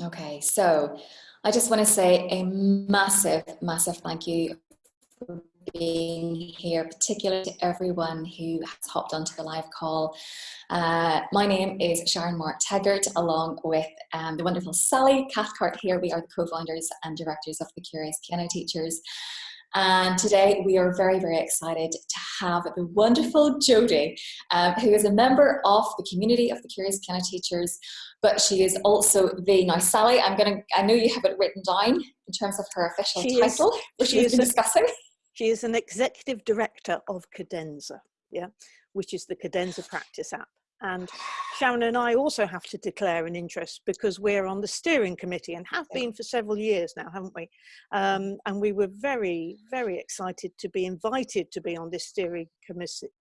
Okay, so I just want to say a massive, massive thank you for being here, particularly to everyone who has hopped onto the live call. Uh, my name is Sharon Mark-Teggart, along with um, the wonderful Sally Cathcart here. We are the co-founders and directors of the Curious Piano Teachers. And today we are very, very excited to have the wonderful Jodie, uh, who is a member of the community of the Curious Piano Teachers, but she is also the, now Sally, I'm gonna, I know you have it written down in terms of her official she title, is, which she we've been discussing. She is an executive director of Cadenza, yeah, which is the Cadenza practice app. And Sharon and I also have to declare an interest because we're on the steering committee and have been for several years now, haven't we? Um, and we were very, very excited to be invited to be on this steering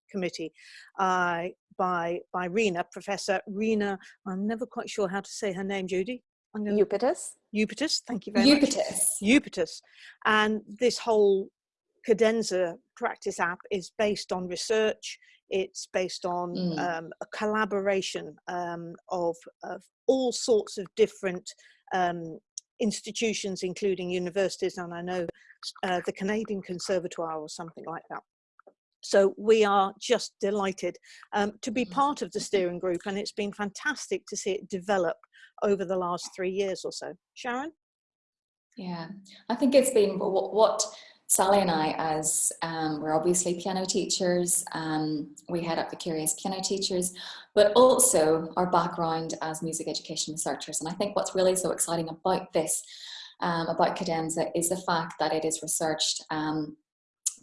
committee uh, by, by Rena, Professor Rena, I'm never quite sure how to say her name, Judy. Upitis. Upitis, thank you very Upitis. much. Upitis. And this whole cadenza practice app is based on research it's based on mm. um, a collaboration um, of, of, all sorts of different um, institutions, including universities, and I know uh, the Canadian Conservatoire or something like that. So we are just delighted um, to be mm. part of the steering group, and it's been fantastic to see it develop over the last three years or so. Sharon? Yeah, I think it's been what, what Sally and I, as um, we're obviously piano teachers, um, we head up the Curious Piano Teachers, but also our background as music education researchers. And I think what's really so exciting about this, um, about Cadenza, is the fact that it is researched. Um,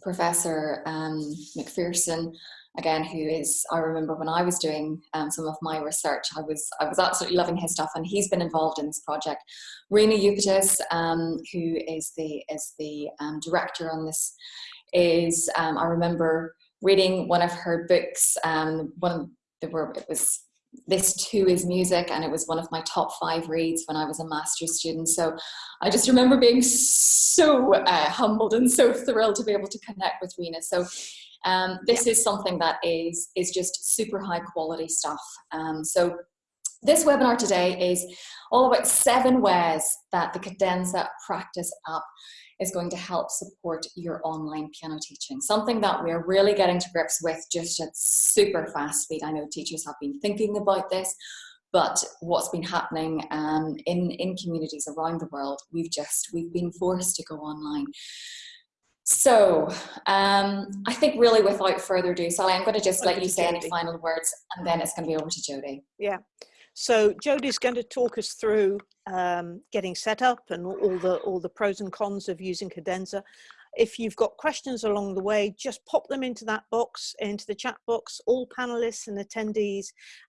Professor um, McPherson again, who is, I remember when I was doing um, some of my research, I was, I was absolutely loving his stuff and he's been involved in this project. Rena Upitis, um, who is the, is the um, director on this, is, um, I remember reading one of her books, um, one there were, it was this too is music and it was one of my top five reads when I was a master's student. So I just remember being so uh, humbled and so thrilled to be able to connect with Rena. So um, this yeah. is something that is, is just super high quality stuff. Um, so this webinar today is all about seven ways that the Cadenza Practice app is going to help support your online piano teaching. Something that we're really getting to grips with just at super fast speed. I know teachers have been thinking about this, but what's been happening um, in, in communities around the world, we've just, we've been forced to go online. So um, I think really without further ado, Sally, I'm going to just let you say any final words and then it's going to be over to Jodie. Yeah. So Jodie's going to talk us through um, getting set up and all the all the pros and cons of using Cadenza. If you've got questions along the way, just pop them into that box, into the chat box, all panelists and attendees.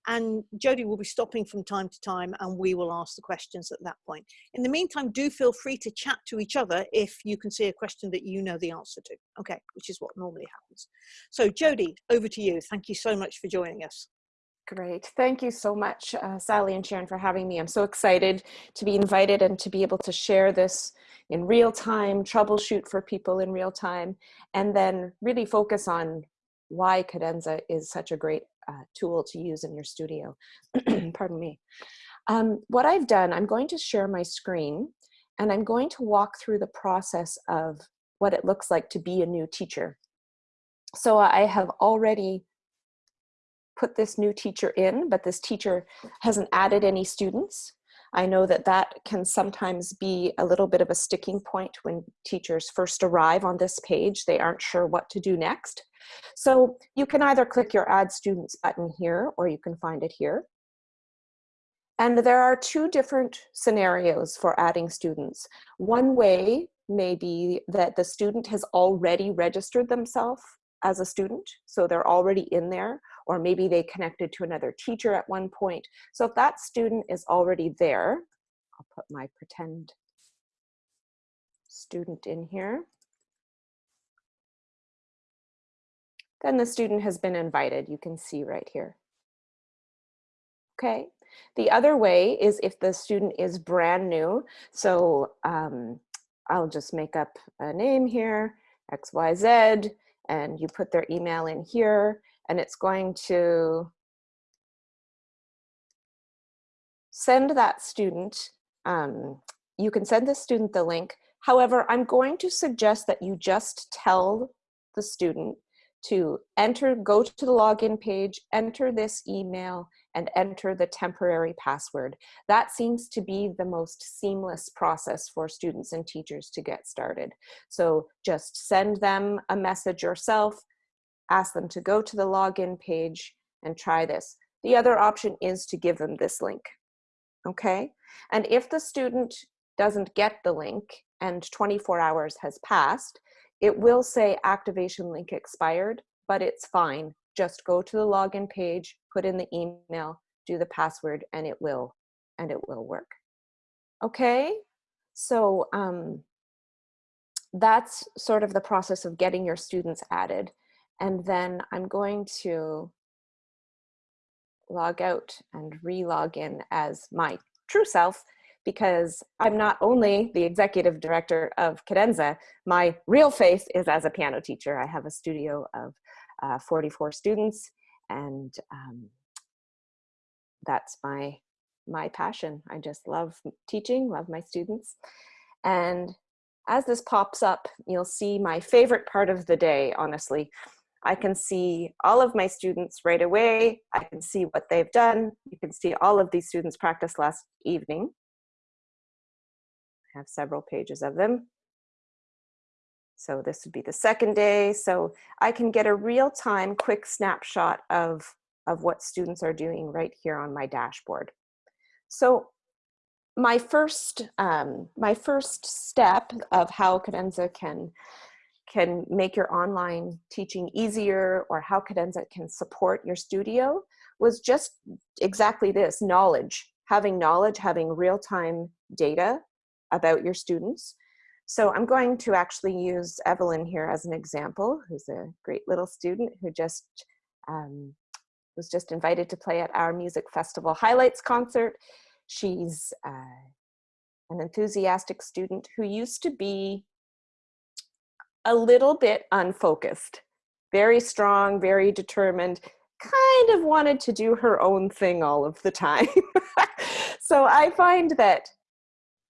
And Jody will be stopping from time to time and we will ask the questions at that point. In the meantime, do feel free to chat to each other if you can see a question that you know the answer to, okay, which is what normally happens. So Jody, over to you. Thank you so much for joining us. Great. Thank you so much, uh, Sally and Sharon, for having me. I'm so excited to be invited and to be able to share this in real time, troubleshoot for people in real time, and then really focus on why Cadenza is such a great uh, tool to use in your studio. Pardon me. Um, what I've done, I'm going to share my screen and I'm going to walk through the process of what it looks like to be a new teacher. So I have already put this new teacher in, but this teacher hasn't added any students. I know that that can sometimes be a little bit of a sticking point when teachers first arrive on this page. They aren't sure what to do next. So you can either click your Add Students button here, or you can find it here. And there are two different scenarios for adding students. One way may be that the student has already registered themselves as a student, so they're already in there, or maybe they connected to another teacher at one point. So if that student is already there, I'll put my pretend student in here. Then the student has been invited, you can see right here. Okay, the other way is if the student is brand new. So um, I'll just make up a name here, XYZ, and you put their email in here and it's going to send that student um, you can send the student the link. However, I'm going to suggest that you just tell the student to enter, go to the login page, enter this email, and enter the temporary password. That seems to be the most seamless process for students and teachers to get started. So just send them a message yourself, ask them to go to the login page and try this. The other option is to give them this link, okay? And if the student doesn't get the link and 24 hours has passed, it will say activation link expired, but it's fine. Just go to the login page, put in the email, do the password, and it will, and it will work. Okay, so um, that's sort of the process of getting your students added. And then I'm going to log out and re-log in as my true self because I'm not only the executive director of Cadenza, my real face is as a piano teacher. I have a studio of uh, 44 students and um, that's my my passion. I just love teaching, love my students. And as this pops up, you'll see my favorite part of the day, honestly. I can see all of my students right away. I can see what they've done. You can see all of these students practice last evening. I have several pages of them. So this would be the second day. So I can get a real-time quick snapshot of, of what students are doing right here on my dashboard. So my first, um, my first step of how Cadenza can, can make your online teaching easier or how Cadenza can support your studio was just exactly this, knowledge. Having knowledge, having real-time data about your students. So I'm going to actually use Evelyn here as an example, who's a great little student who just um, was just invited to play at our music festival highlights concert. She's uh, an enthusiastic student who used to be a little bit unfocused, very strong, very determined, kind of wanted to do her own thing all of the time. so I find that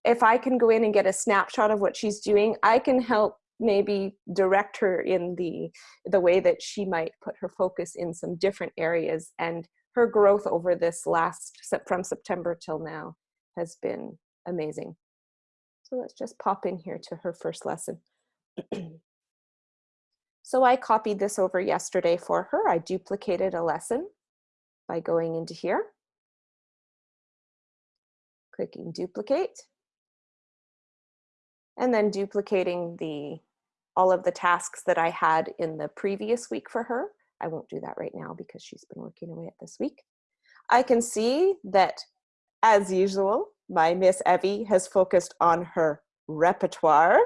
if I can go in and get a snapshot of what she's doing, I can help maybe direct her in the the way that she might put her focus in some different areas and her growth over this last from September till now has been amazing. So let's just pop in here to her first lesson. so I copied this over yesterday for her. I duplicated a lesson by going into here, clicking duplicate and then duplicating the all of the tasks that I had in the previous week for her. I won't do that right now because she's been working away at this week. I can see that, as usual, my Miss Evie has focused on her repertoire,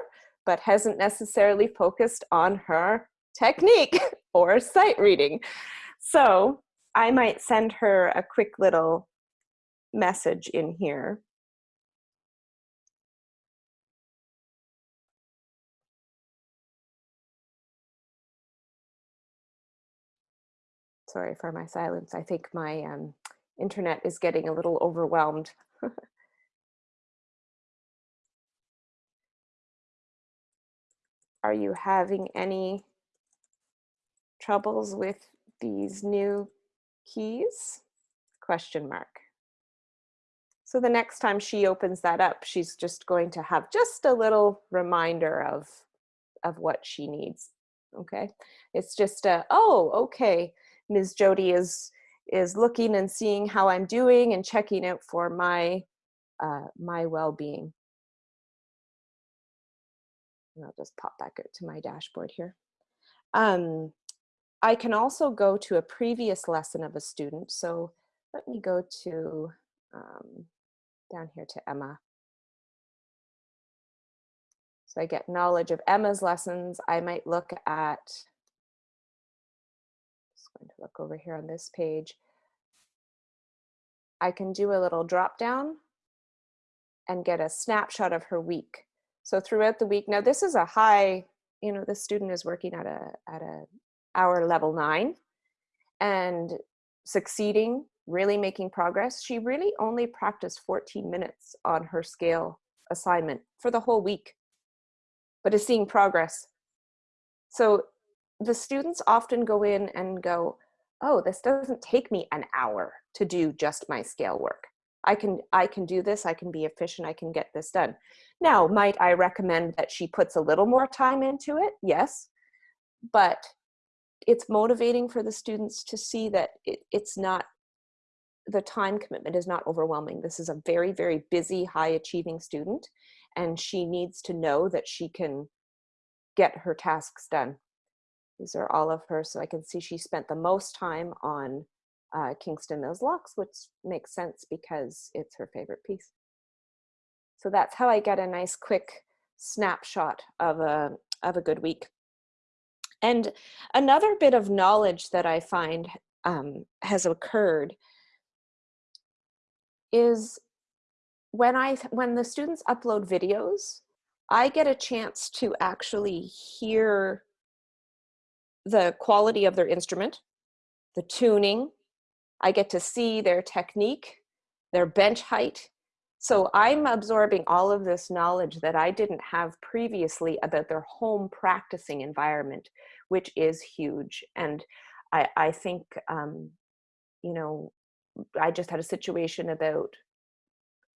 but hasn't necessarily focused on her technique or sight reading. So I might send her a quick little message in here Sorry for my silence. I think my um, internet is getting a little overwhelmed. Are you having any troubles with these new keys? Question mark. So the next time she opens that up, she's just going to have just a little reminder of, of what she needs. Okay, it's just a, oh, okay, Ms. Jody is is looking and seeing how I'm doing and checking out for my uh, my well-being. I'll just pop back to my dashboard here. Um, I can also go to a previous lesson of a student. So let me go to um, down here to Emma. So I get knowledge of Emma's lessons. I might look at going to look over here on this page. I can do a little drop down and get a snapshot of her week. So throughout the week, now this is a high, you know, the student is working at a, at a hour level nine and succeeding really making progress. She really only practiced 14 minutes on her scale assignment for the whole week, but is seeing progress. So the students often go in and go, oh, this doesn't take me an hour to do just my scale work. I can, I can do this, I can be efficient, I can get this done. Now, might I recommend that she puts a little more time into it? Yes, but it's motivating for the students to see that it, it's not the time commitment is not overwhelming. This is a very, very busy, high achieving student, and she needs to know that she can get her tasks done. These are all of her, so I can see she spent the most time on uh, Kingston Mills Locks, which makes sense because it's her favorite piece. So that's how I get a nice quick snapshot of a, of a good week. And another bit of knowledge that I find um, has occurred is when I when the students upload videos, I get a chance to actually hear the quality of their instrument, the tuning. I get to see their technique, their bench height. So I'm absorbing all of this knowledge that I didn't have previously about their home practicing environment, which is huge. And I, I think, um, you know, I just had a situation about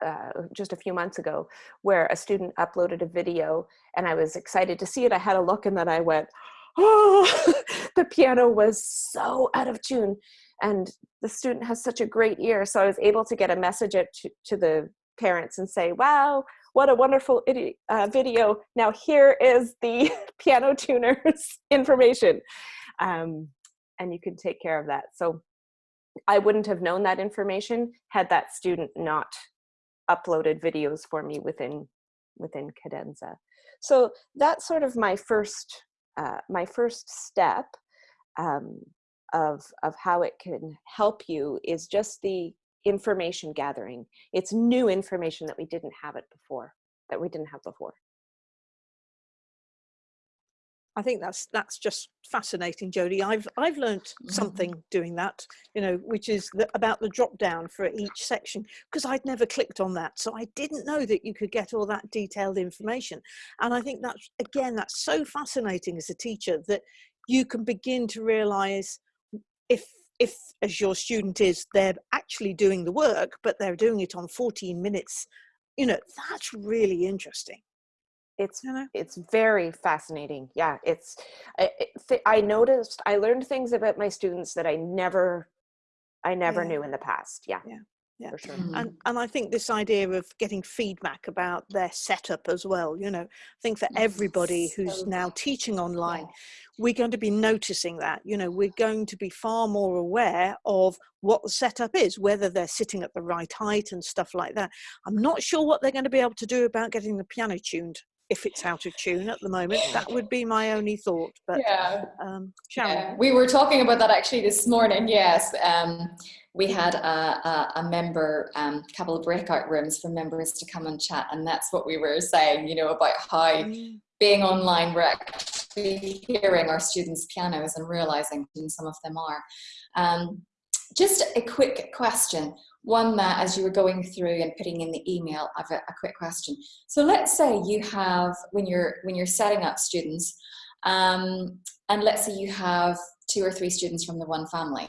uh, just a few months ago where a student uploaded a video and I was excited to see it. I had a look and then I went, oh, the piano was so out of tune. And the student has such a great ear. So I was able to get a message to, to the parents and say, wow, what a wonderful uh, video. Now here is the piano tuner's information. Um, and you can take care of that. So I wouldn't have known that information had that student not uploaded videos for me within within Cadenza. So that's sort of my first uh, my first step um, of of how it can help you is just the information gathering. It's new information that we didn't have it before that we didn't have before. I think that's that's just fascinating, Jody. I've I've learned mm-hmm. something doing that, you know, which is the, about the drop down for each section because I'd never clicked on that, so I didn't know that you could get all that detailed information. And I think that's again that's so fascinating as a teacher that you can begin to realise if if as your student is they're actually doing the work but they're doing it on 14 minutes you know that's really interesting it's it's very fascinating yeah it's I, I noticed i learned things about my students that i never i never yeah. knew in the past yeah yeah yeah for sure mm-hmm. and and i think this idea of getting feedback about their setup as well you know i think for everybody who's now teaching online yeah. we're going to be noticing that you know we're going to be far more aware of what the setup is whether they're sitting at the right height and stuff like that i'm not sure what they're going to be able to do about getting the piano tuned if it's out of tune at the moment. That would be my only thought. But yeah, um, Yeah. we were talking about that actually this morning. Yes, um, we had a, a, a member, um, couple of breakout rooms for members to come and chat, and that's what we were saying. You know about how mm. being online, we're actually hearing our students' pianos and realizing some of them are. Um, just a quick question one that as you were going through and putting in the email, I've a, a quick question. So let's say you have, when you're, when you're setting up students, um, and let's say you have two or three students from the one family,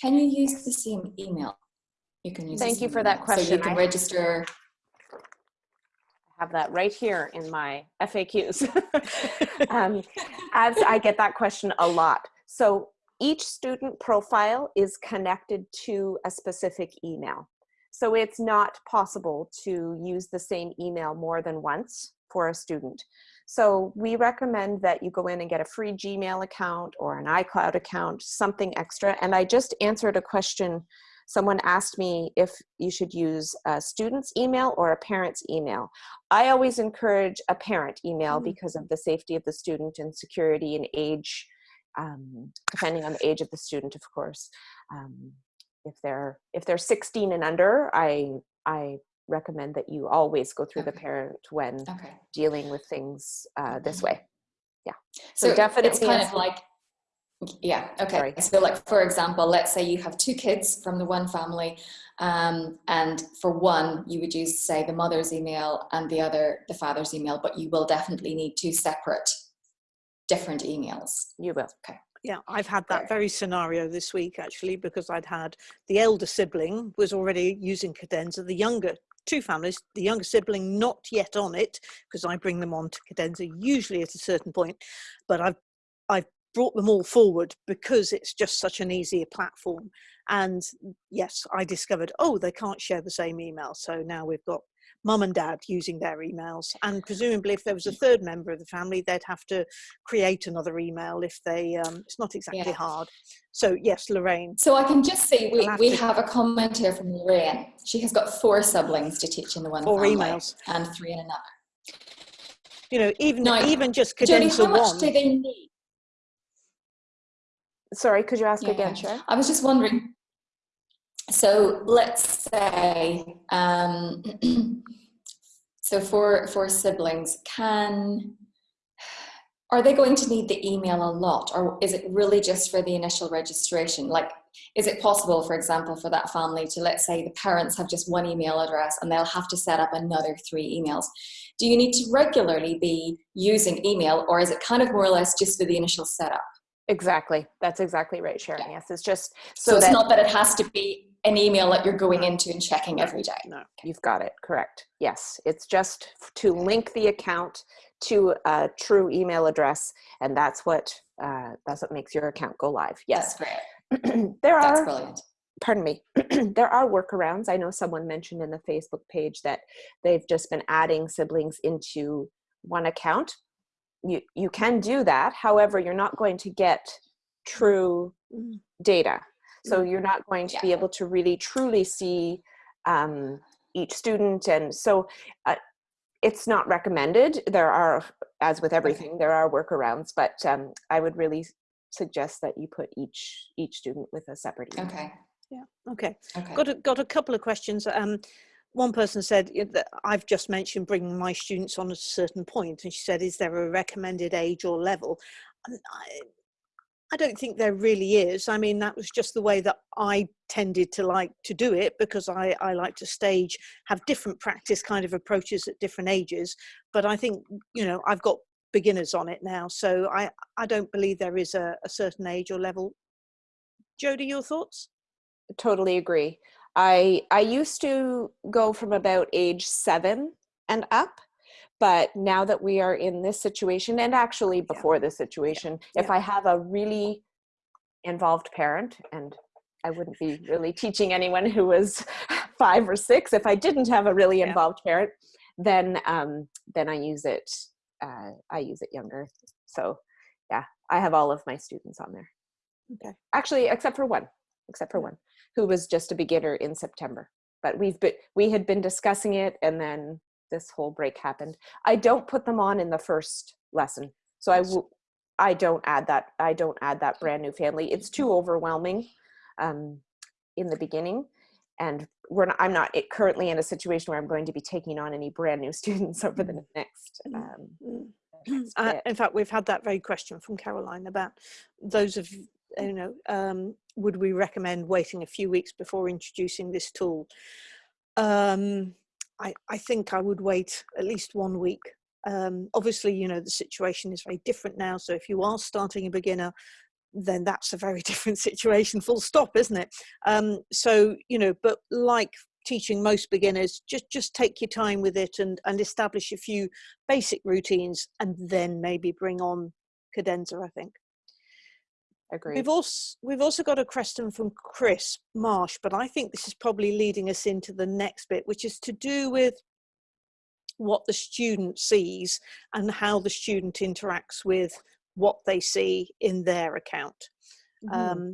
can you use the same email? You can use Thank you for that question. So you can I register. I have that right here in my FAQs. um, as I get that question a lot. So each student profile is connected to a specific email. So it's not possible to use the same email more than once for a student. So we recommend that you go in and get a free Gmail account or an iCloud account, something extra. And I just answered a question. Someone asked me if you should use a student's email or a parent's email. I always encourage a parent email mm -hmm. because of the safety of the student and security and age um, depending on the age of the student, of course. Um, if they're if they're 16 and under, I I recommend that you always go through okay. the parent when okay. dealing with things uh, this way. Yeah. So, so definitely, it's kind of like Yeah, okay. Sorry. So like, for example, let's say you have two kids from the one family um, and for one, you would use, say, the mother's email and the other, the father's email, but you will definitely need two separate, different emails. You will. Okay. Yeah, I've had that very scenario this week actually because I'd had the elder sibling was already using Cadenza, the younger two families, the younger sibling not yet on it because I bring them on to Cadenza usually at a certain point, but I've I've brought them all forward because it's just such an easier platform. And yes, I discovered oh they can't share the same email, so now we've got mum and dad using their emails and presumably if there was a third member of the family they'd have to create another email if they um it's not exactly Yeah. hard so yes lorraine So I can just say we, have we have a comment here from Lorraine. She has got four siblings to teach in the one Four family emails. and three in another. you know even Now, even just Jodie, cadenza how much one do they need? Sorry, could you ask Yeah, again, yeah. Sharon? I was just wondering. So let's say, um, so for for siblings, can are they going to need the email a lot, or is it really just for the initial registration? Like, is it possible, for example, for that family to let's say the parents have just one email address and they'll have to set up another three emails? Do you need to regularly be using email, or is it kind of more or less just for the initial setup? Exactly. That's exactly right, Sharon. Yeah. Yes, it's just So, so, it's that not that it has to be an email that you're going into and checking every day. no you've got it correct. Yes, it's just to link the account to a true email address, and that's what uh, that's what makes your account go live. Yes, That's great. there That's are. brilliant. Pardon me. there are workarounds. I know someone mentioned in the Facebook page that they've just been adding siblings into one account. You you can do that. However, you're not going to get true Mm. data. So you're not going to Yeah. be able to really truly see um, each student. And so uh, it's not recommended. There are, as with everything, there are workarounds, but um, I would really suggest that you put each each student with a separate email. Okay. okay Okay. got a, got a couple of questions um one person said that I've just mentioned bringing my students on at a certain point, and she said, "Is there a recommended age or level?" And I, I don't think there really is. I mean, that was just the way that I tended to like to do it because I, I like to stage, have different practice kind of approaches at different ages. But I think, you know, I've got beginners on it now. So I, I don't believe there is a, a certain age or level. Jodie, your thoughts? totally agree. I I used to go from about age seven and up, but now that we are in this situation, and actually before this situation, if Yeah. I have a really involved parent, and I wouldn't be really teaching anyone who was five or six if I didn't have a really Yeah. involved parent, then um, then I use it. Uh, I use it younger. So yeah, I have all of my students on there. Okay. Actually, except for one, except for Yeah. one who was just a beginner in September. But we've been we had been discussing it, and then this whole break happened. I don't put them on in the first lesson, so I I don't add that. I don't add that brand new family. It's too overwhelming um, in the beginning, and we're not, I'm not currently in a situation where I'm going to be taking on any brand new students over the next. Mm. Um, Mm. Uh, in fact, we've had that very question from Caroline about those of you know, um, would we recommend waiting a few weeks before introducing this tool? Um, I, I think I would wait at least one week. Um, obviously, you know, the situation is very different now. So if you are starting a beginner, then that's a very different situation, full stop, isn't it? Um, so, you know, but like teaching most beginners, just, just take your time with it and, and establish a few basic routines and then maybe bring on cadenza, I think. Agreed. We've also we've also got a question from Chris Marsh, but I think this is probably leading us into the next bit, which is to do with what the student sees and how the student interacts with what they see in their account. Mhm. Um,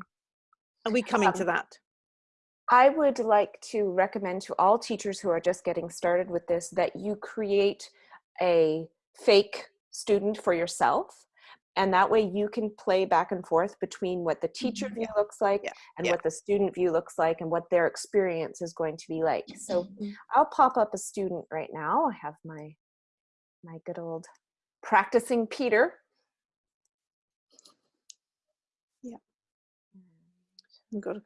are we coming to Um, that? I would like to recommend to all teachers who are just getting started with this that you create a fake student for yourself. And that way you can play back and forth between what the teacher Mhm. view looks like Yeah. and Yeah. what the student view looks like and what their experience is going to be like. So Mhm. I'll pop up a student right now. I have my my good old practicing Peter. We've got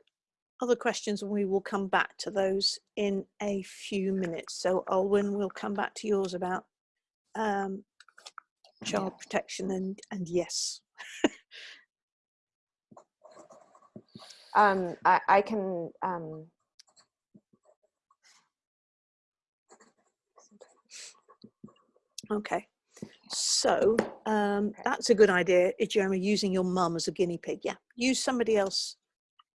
other questions and we will come back to those in a few minutes. So Olwyn, we'll come back to yours about um, child protection and, and yes. um, I, I can um, Okay. So um, that's a good idea, Jeremy, using your mum as a guinea pig. Yeah, use somebody else.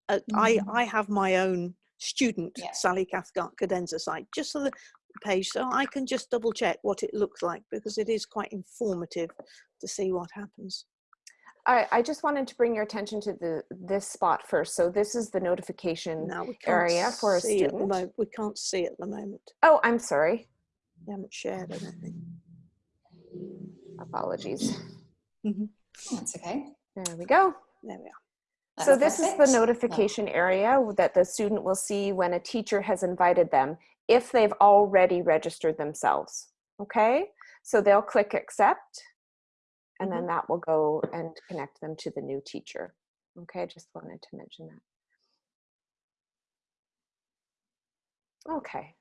Uh, mm -hmm. I, mm-hmm. I have my own student, yeah. Sally Cathcart Cadenza site, just so the page, so I can just double check what it looks like because it is quite informative to see what happens. I, I just wanted to bring your attention to the this spot first. So this is the notification area for a student. We can't see at the moment. Oh, I'm sorry. I haven't shared anything. Apologies. Mm -hmm. That's okay. There we go. There we are. That's so this perfect. is the notification area that the student will see when a teacher has invited them if they've already registered themselves. Okay, so they'll click accept and then mm-hmm. that will go and connect them to the new teacher. Okay, I just wanted to mention that. Okay,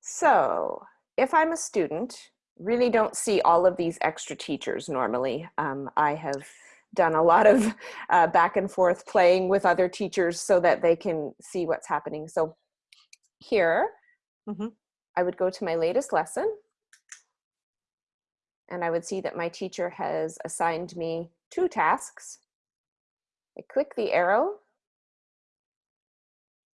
so if I'm a student really don't see all of these extra teachers normally. Um, I have done a lot of uh, back and forth playing with other teachers so that they can see what's happening. So here, mm -hmm. I would go to my latest lesson and I would see that my teacher has assigned me two tasks. I click the arrow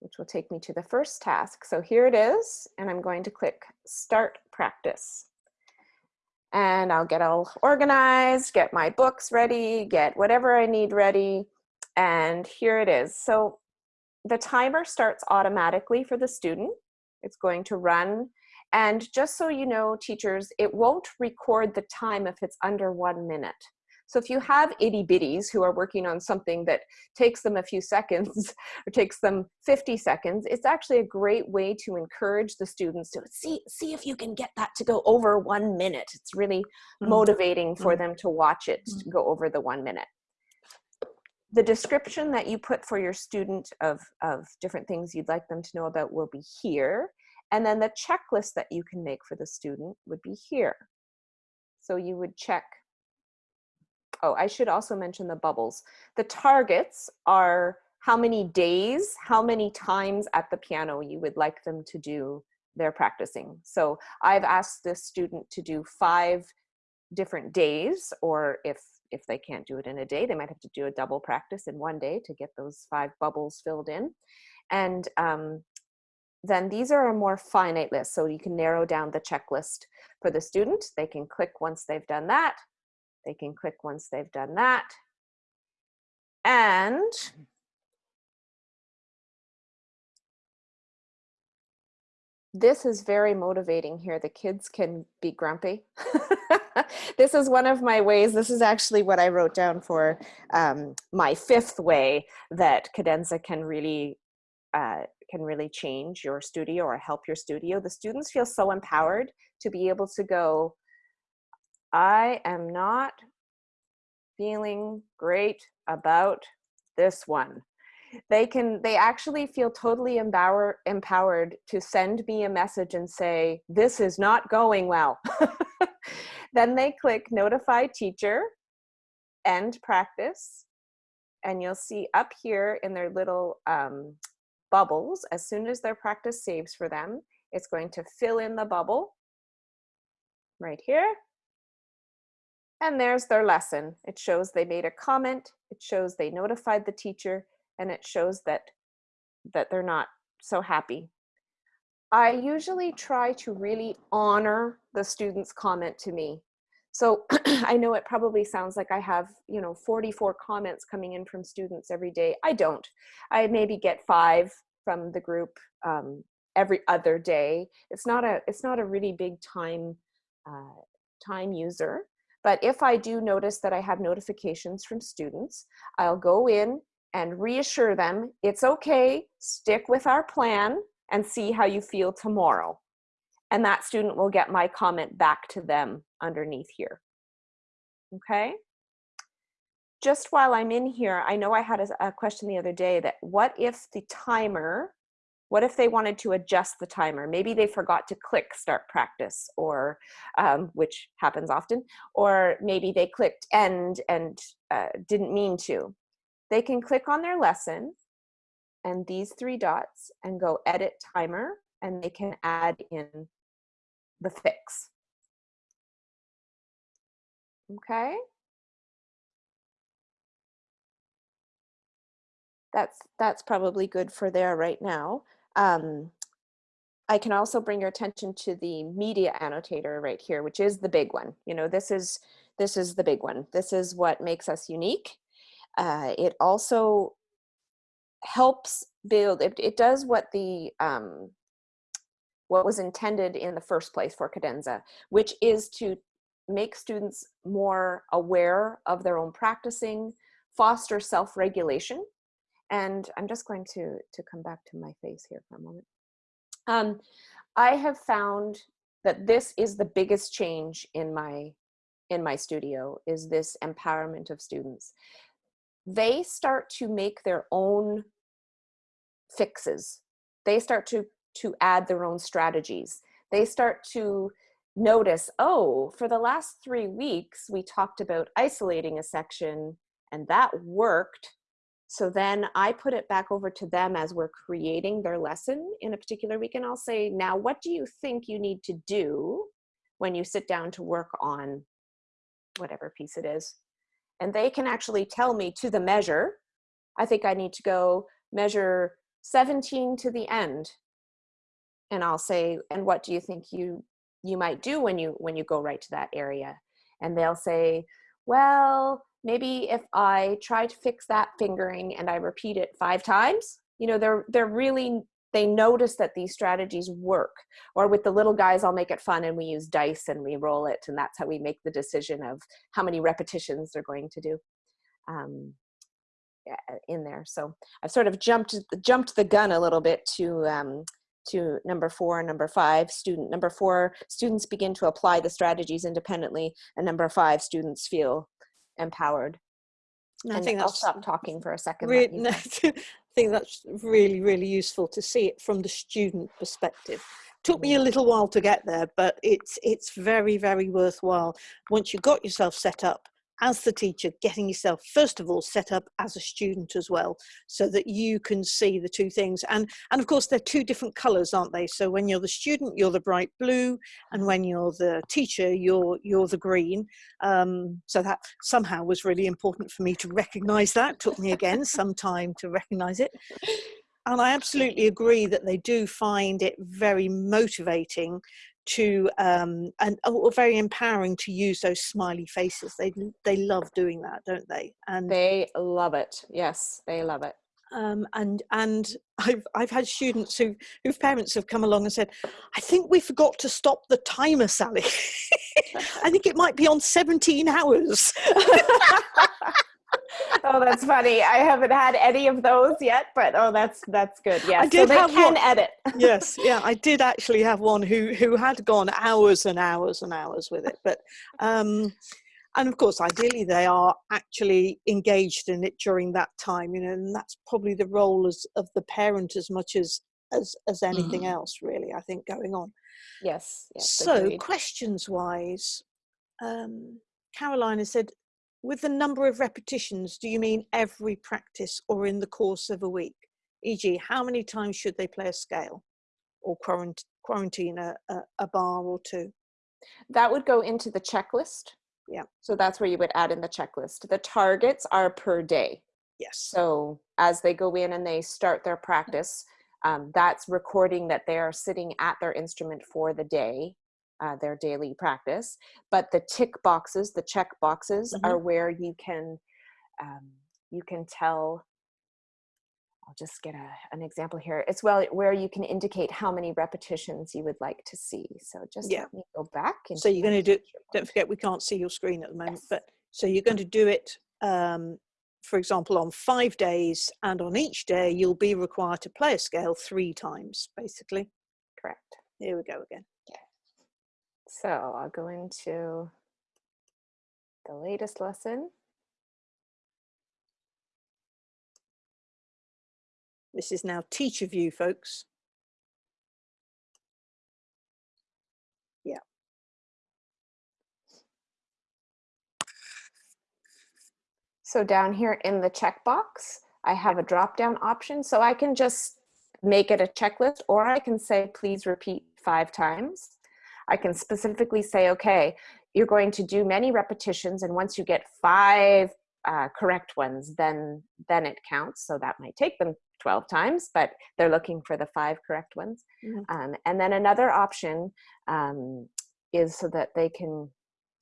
which will take me to the first task. So here it is, and I'm going to click Start Practice and I'll get all organized, get my books ready, get whatever I need ready, and here it is. So the timer starts automatically for the student. It's going to run, and just so you know, teachers, it won't record the time if it's under one minute. So if you have itty bitties who are working on something that takes them a few seconds or takes them 50 seconds, it's actually a great way to encourage the students to see, see if you can get that to go over one minute. It's really mm. motivating for mm. them to watch it mm. go over the one minute. The description that you put for your student of, of different things you'd like them to know about will be here. And then the checklist that you can make for the student would be here. So you would check oh, I should also mention the bubbles. The targets are how many days, how many times at the piano you would like them to do their practicing. So I've asked this student to do five different days, or if, if they can't do it in a day, they might have to do a double practice in one day to get those five bubbles filled in. And um, then these are a more finite list. So you can narrow down the checklist for the student. They can click once they've done that. They can click once they've done that. And this is very motivating here. The kids can be grumpy. this is one of my ways. This is actually what I wrote down for um, my fifth way that Cadenza can really uh, can really change your studio or help your studio. The students feel so empowered to be able to go, I am not feeling great about this one. They can, they actually feel totally empower, empowered to send me a message and say, this is not going well. then they click notify teacher, end practice, and you'll see up here in their little um, bubbles, as soon as their practice saves for them, it's going to fill in the bubble right here and there's their lesson. It shows they made a comment, it shows they notified the teacher, and it shows that, that they're not so happy. I usually try to really honor the student's comment to me. So I know it probably sounds like I have, you know, 44 comments coming in from students every day. I don't. I maybe get five from the group um, every other day. It's not a, it's not a really big time, uh, time user. But if I do notice that I have notifications from students, I'll go in and reassure them, it's okay, stick with our plan and see how you feel tomorrow. And that student will get my comment back to them underneath here. Okay? just while I'm in here, I know I had a, a question the other day that what if the timer, what if they wanted to adjust the timer? Maybe they forgot to click start practice or, um, which happens often, or maybe they clicked end and uh, didn't mean to. They can click on their lesson and these three dots and go edit timer and they can add in the fix. Okay. That's, that's probably good for there right now. Um, I can also bring your attention to the media annotator right here, which is the big one. You know, this is, this is the big one. This is what makes us unique. Uh, it also helps build, it, it does what the, um, what was intended in the first place for Cadenza, which is to make students more aware of their own practicing, foster self-regulation. And I'm just going to, to come back to my face here for a moment. Um, I have found that this is the biggest change in my in my studio is this empowerment of students. They start to make their own fixes. They start to to add their own strategies. They start to notice, oh, for the last three weeks, we talked about isolating a section and that worked. So then I put it back over to them as we're creating their lesson in a particular week. And I'll say, now, what do you think you need to do when you sit down to work on whatever piece it is? And they can actually tell me to the measure, I think I need to go measure 17 to the end and I'll say, and what do you think you you might do when you when you go right to that area? And they'll say, well, maybe if I try to fix that fingering and I repeat it five times, you know, they're they're really they notice that these strategies work. Or with the little guys, I'll make it fun and we use dice and we roll it, and that's how we make the decision of how many repetitions they're going to do. Um, in there. So I've sort of jumped jumped the gun a little bit to um, to number four and number five student number four students begin to apply the strategies independently and number five students feel empowered I and think I'll stop talking for a second. No, I think that's really, really useful to see it from the student perspective. Took me a mm. little while to get there, but it's it's very, very worthwhile. Once you've got yourself set up, as the teacher getting yourself first of all set up as a student as well so that you can see the two things. And and of course they're two different colors aren't they? So when you're the student you're the bright blue and when you're the teacher you're you're the green. Um, so that somehow was really important for me to recognize that. Took me again some time to recognize it. And I absolutely agree that they do find it very motivating to um, and oh, very empowering to use those smiley faces. They they love doing that, don't they? And they love it. Yes, they love it. Um, and and I've I've had students who whose parents have come along and said, I think we forgot to stop the timer, Sally. I think it might be on 17 hours. oh, that's funny. I haven't had any of those yet, but oh, that's that's good. Yeah, I did so they can one. edit. yes, yeah, I did actually have one who who had gone hours and hours and hours with it, but um, and of course, ideally, they are actually engaged in it during that time. You know, and that's probably the role as of the parent as much as as as anything mm. else, really. I think going on. Yes. yes so, agreed. questions wise. Um, Caroline has said, with the number of repetitions, do you mean every practice or in the course of a week? E.g., how many times should they play a scale or quarant quarantine a, a, a bar or two? That would go into the checklist. Yeah. So that's where you would add in the checklist. The targets are per day. Yes. So as they go in and they start their practice, um, that's recording that they are sitting at their instrument for the day uh, their daily practice. But the tick boxes, the check boxes, mm-hmm. are where you can um, you can tell. I'll just get a, an example here. It's well where you can indicate how many repetitions you would like to see. So just yeah. let me go back. So you're going to do. Don't forget, we can't see your screen at the moment, yes. but so you're going to do it. Um, for example, on five days, and on each day, you'll be required to play a scale three times, basically. Correct. Here we go again. So I'll go into the latest lesson. This is now teacher view, folks. Yeah. So down here in the checkbox, I have a drop-down option, so I can just make it a checklist, or I can say, please repeat five times. I can specifically say, okay, you're going to do many repetitions and once you get five uh, correct ones, then, then it counts. So that might take them 12 times, but they're looking for the five correct ones. Mm -hmm. um, and then another option um, is so that they can,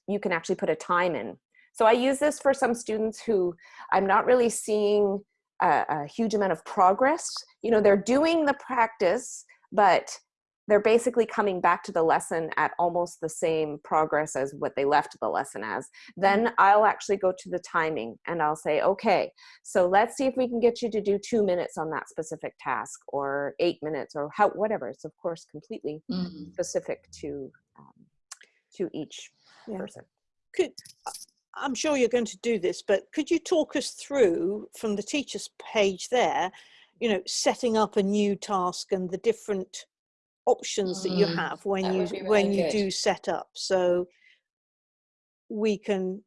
you can actually put a time in. So I use this for some students who I'm not really seeing a, a huge amount of progress. You know, they're doing the practice, but they're basically coming back to the lesson at almost the same progress as what they left the lesson as. Then mm-hmm. I'll actually go to the timing and I'll say, okay, so let's see if we can get you to do two minutes on that specific task or eight minutes or how, whatever. It's of course completely mm -hmm. specific to, um, to each yeah. person. Could, I'm sure you're going to do this, but could you talk us through from the teacher's page there, you know, setting up a new task and the different options mm, that you mm, have when you really when you good. do set up so we can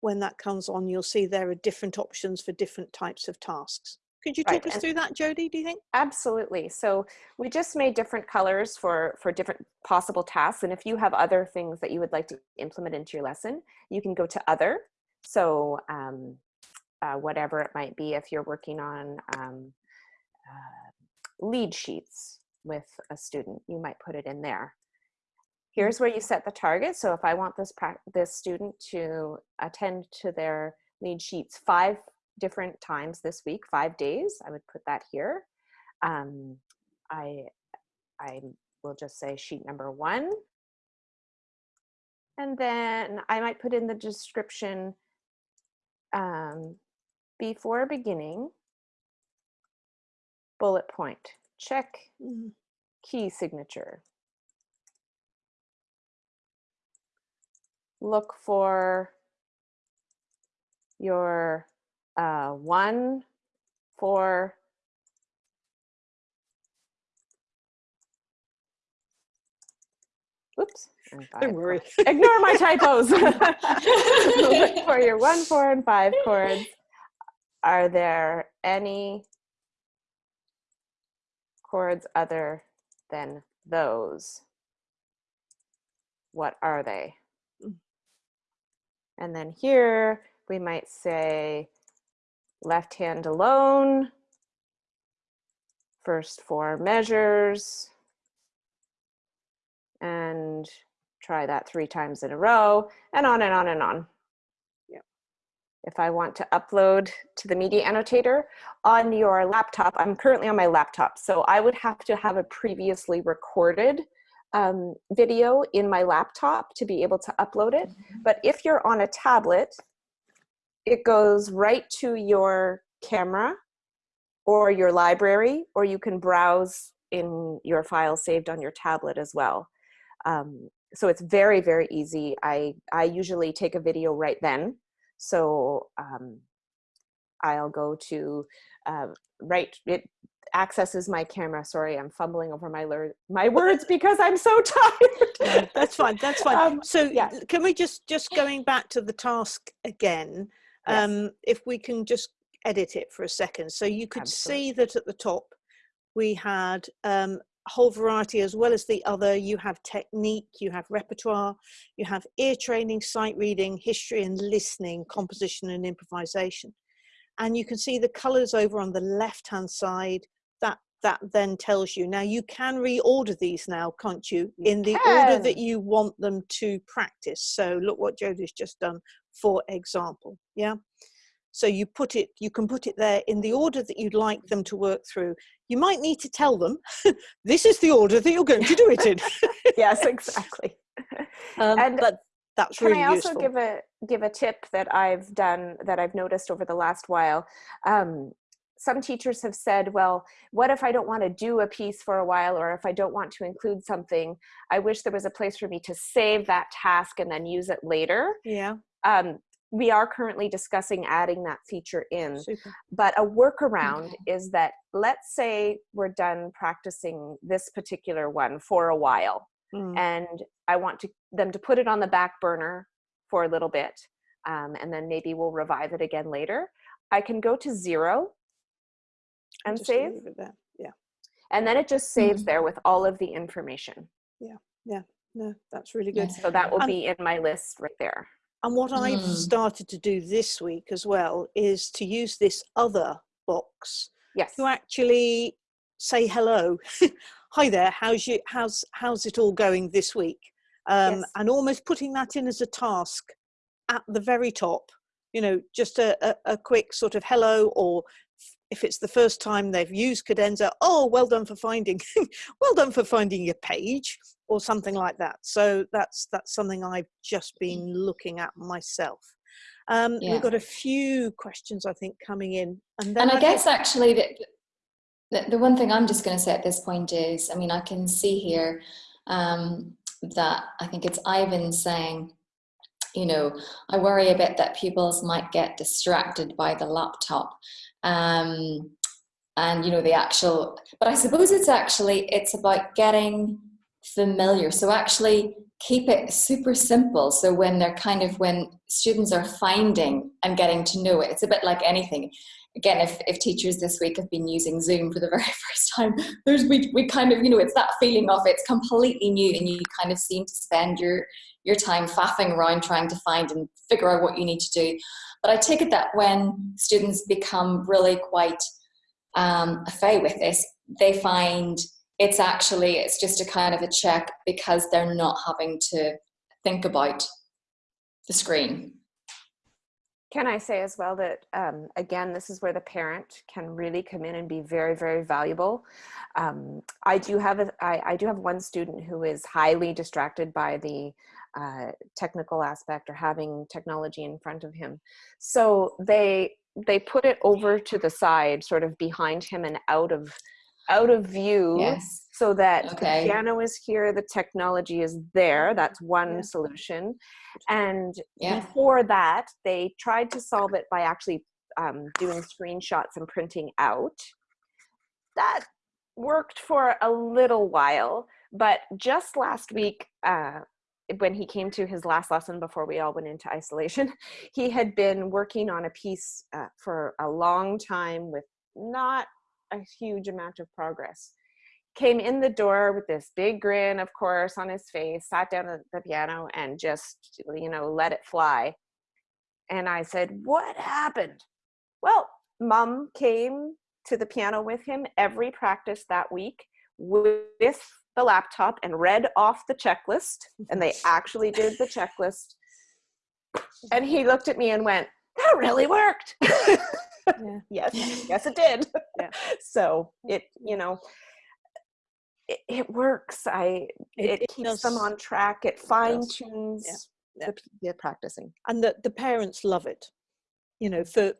when that comes on you'll see there are different options for different types of tasks could you talk right. us and through that jody do you think absolutely so we just made different colors for for different possible tasks and if you have other things that you would like to implement into your lesson you can go to other so um, uh, whatever it might be if you're working on um, uh, lead sheets with a student, you might put it in there. Here's where you set the target. So if I want this, this student to attend to their lead sheets five different times this week, five days, I would put that here. Um, I, I will just say sheet number one. And then I might put in the description um, before beginning, bullet point check mm-hmm. key signature. Look for your uh, one, four, Oops. Don't worry. Ignore my typos. Look for your one, four, and five chords. Are there any chords other than those? What are they? Mm. And then here we might say left hand alone, first four measures, and try that three times in a row, and on and on and on if I want to upload to the media annotator on your laptop, I'm currently on my laptop, so I would have to have a previously recorded um, video in my laptop to be able to upload it. Mm-hmm. But if you're on a tablet, it goes right to your camera or your library, or you can browse in your file saved on your tablet as well. Um, so it's very, very easy. I, I usually take a video right then so um, I'll go to uh, right, it accesses my camera. Sorry, I'm fumbling over my my words because I'm so tired. that's fine, that's fine. Um, so yeah. can we just, just going back to the task again, yes. um, if we can just edit it for a second. So you could Absolutely. see that at the top, we had um, whole variety as well as the other. You have technique, you have repertoire, you have ear training, sight reading, history and listening, composition and improvisation. And you can see the colors over on the left hand side. That that then tells you. Now you can reorder these now, can't you? you in the can. order that you want them to practice. So look what Jody's just done, for example. Yeah. So you put it, you can put it there in the order that you'd like them to work through. You might need to tell them, this is the order that you're going to do it in. yes, exactly. Um, and but that's really Can I also useful. give a give a tip that I've done that I've noticed over the last while? Um, some teachers have said, well, what if I don't want to do a piece for a while or if I don't want to include something, I wish there was a place for me to save that task and then use it later. Yeah. Um, we are currently discussing adding that feature in. Super. But a workaround Okay. is that let's say we're done practicing this particular one for a while Mm. and I want to them to put it on the back burner for a little bit, um, and then maybe we'll revive it again later. I can go to zero and save, leave it there. Yeah. and then it just saves Mhm. there with all of the information. Yeah. Yeah. No, that's really good. Yes. So that will And- be in my list right there. And what I've Mm. started to do this week as well is to use this other box Yes. to actually say hello. Hi there. How's you? How's how's it all going this week? Um, Yes. And almost putting that in as a task at the very top. You know, just a, a, a quick sort of hello, or if it's the first time they've used Cadenza, oh, well done for finding, well done for finding your page, or something like that. So that's that's something I've just been looking at myself. Um, Yeah. We've got a few questions, I think, coming in, and then And I think- guess actually the, the, the one thing I'm just going to say at this point is, I mean, I can see here um, that I think it's Ivan saying, you know, I worry a bit that pupils might get distracted by the laptop. Um, and you know the actual but i suppose it's actually it's about getting familiar. So actually keep it super simple. So when they're kind of when students are finding and getting to know it it's a bit like anything. Again if, if teachers this week have been using zoom for the very first time there's we, we kind of you know it's that feeling of it's completely new and you kind of seem to spend your your time faffing around trying to find and figure out what you need to do but i take it that when students become really quite um, with this they find it's actually it's just a kind of a check because they're not having to think about the screen Can I say as well that, um, again, this is where the parent can really come in and be very, very valuable. Um, I do have a, I, I do have one student who is highly distracted by the uh, technical aspect or having technology in front of him. So they they put it over to the side, sort of behind him and out of out of view yes so that Okay. the piano is here, the technology is there. That's one Yeah. solution. And Yeah. before that, they tried to solve it by actually um, doing screenshots and printing out. That worked for a little while, but just last week, uh, when he came to his last lesson before we all went into isolation, he had been working on a piece uh, for a long time with not a huge amount of progress came in the door with this big grin, of course, on his face, sat down at the piano and just, you know, let it fly. And I said, What happened? Well, mom came to the piano with him every practice that week with the laptop and read off the checklist. And they actually did the checklist. And he looked at me and went, That really worked. Yeah. yes, yes, it did. Yeah. So it, you know, it, it works. I it, it keeps them on track. It fine tunes Yeah. the, the practicing. and the, the parents love it you know for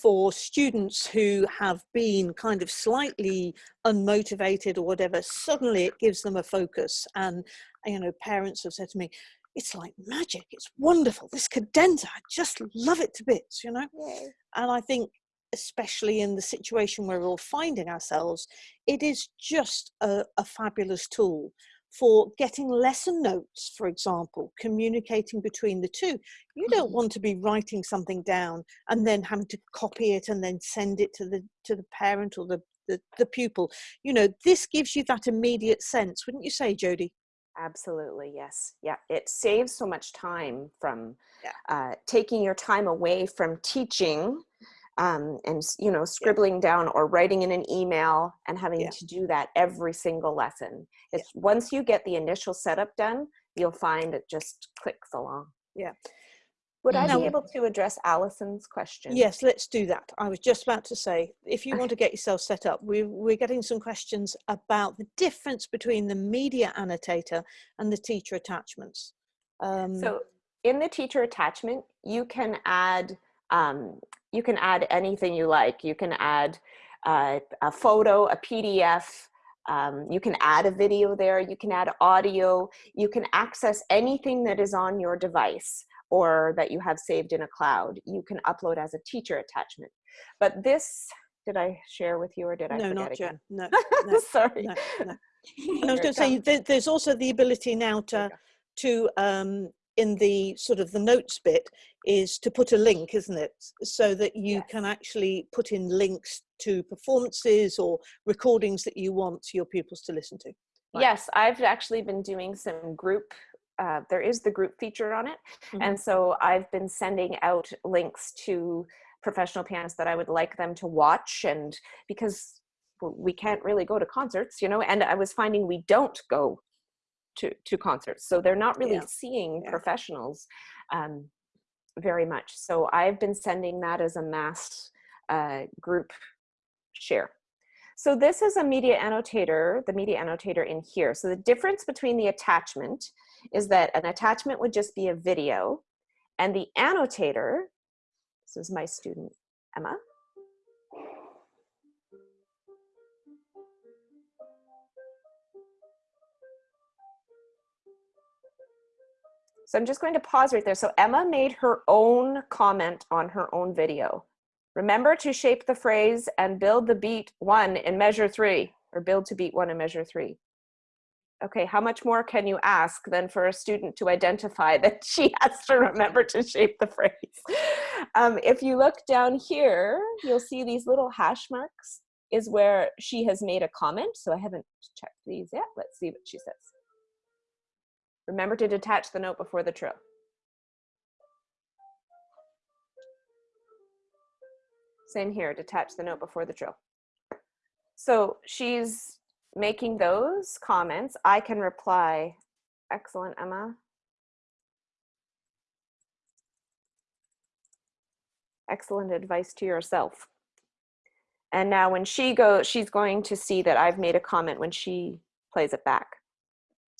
for students who have been kind of slightly unmotivated or whatever suddenly it gives them a focus. And you know parents have said to me it's like magic. It's wonderful. This cadenza i just love it to bits you know? And i think especially in the situation where we're all finding ourselves it is just a, a fabulous tool for getting lesson notes, for example, communicating between the two. You don't Mhm. want to be writing something down and then having to copy it and then send it to the to the parent or the the, the pupil. You know, this gives you that immediate sense, wouldn't you say, Jody? Absolutely, yes. Yeah, it saves so much time from Yeah. uh, taking your time away from teaching um, and, you know, scribbling down or writing in an email and having Yeah. to do that every single lesson. It's once you get the initial setup done, you'll find it just clicks along. Yeah. Would I be able to address Allison's question? Yes, let's do that. I was just about to say, if you want to get yourself set up, we, we're getting some questions about the difference between the media annotator and the teacher attachments. Um, So in the teacher attachment, you can add um, you can add anything you like. You can add uh, a photo, a PDF. Um, you can add a video there. You can add audio. You can access anything that is on your device. or that you have saved in a cloud, you can upload as a teacher attachment. But this, did I share with you or did I no, forget not again? yet. No, no, Sorry. no, no. I was going to say, there's also the ability now to, to um, in the sort of the notes bit, is to put a link, isn't it? So that you Yes. can actually put in links to performances or recordings that you want your pupils to listen to. Right. Yes, I've actually been doing some group, uh, there is the group feature on it. Mhm. And so I've been sending out links to professional pianists that I would like them to watch and because we can't really go to concerts, you know, and I was finding we don't go to, to concerts. So they're not really Yeah. seeing Yeah. professionals um, very much. So I've been sending that as a mass uh, group share. So this is a media annotator, the media annotator in here. So the difference between the attachment is that an attachment would just be a video and the annotator, this is my student Emma. So I'm just going to pause right there. So Emma made her own comment on her own video. Remember to shape the phrase and build the beat one in measure three, or build to beat one in measure three. Okay, how much more can you ask than for a student to identify that she has to remember to shape the phrase? Um, if you look down here, you'll see these little hash marks is where she has made a comment. So I haven't checked these yet. Let's see what she says. Remember to detach the note before the trill. Same here, detach the note before the trill. So she's making those comments. I can reply, excellent, Emma. Excellent advice to yourself. And now when she goes, she's going to see that I've made a comment when she plays it back.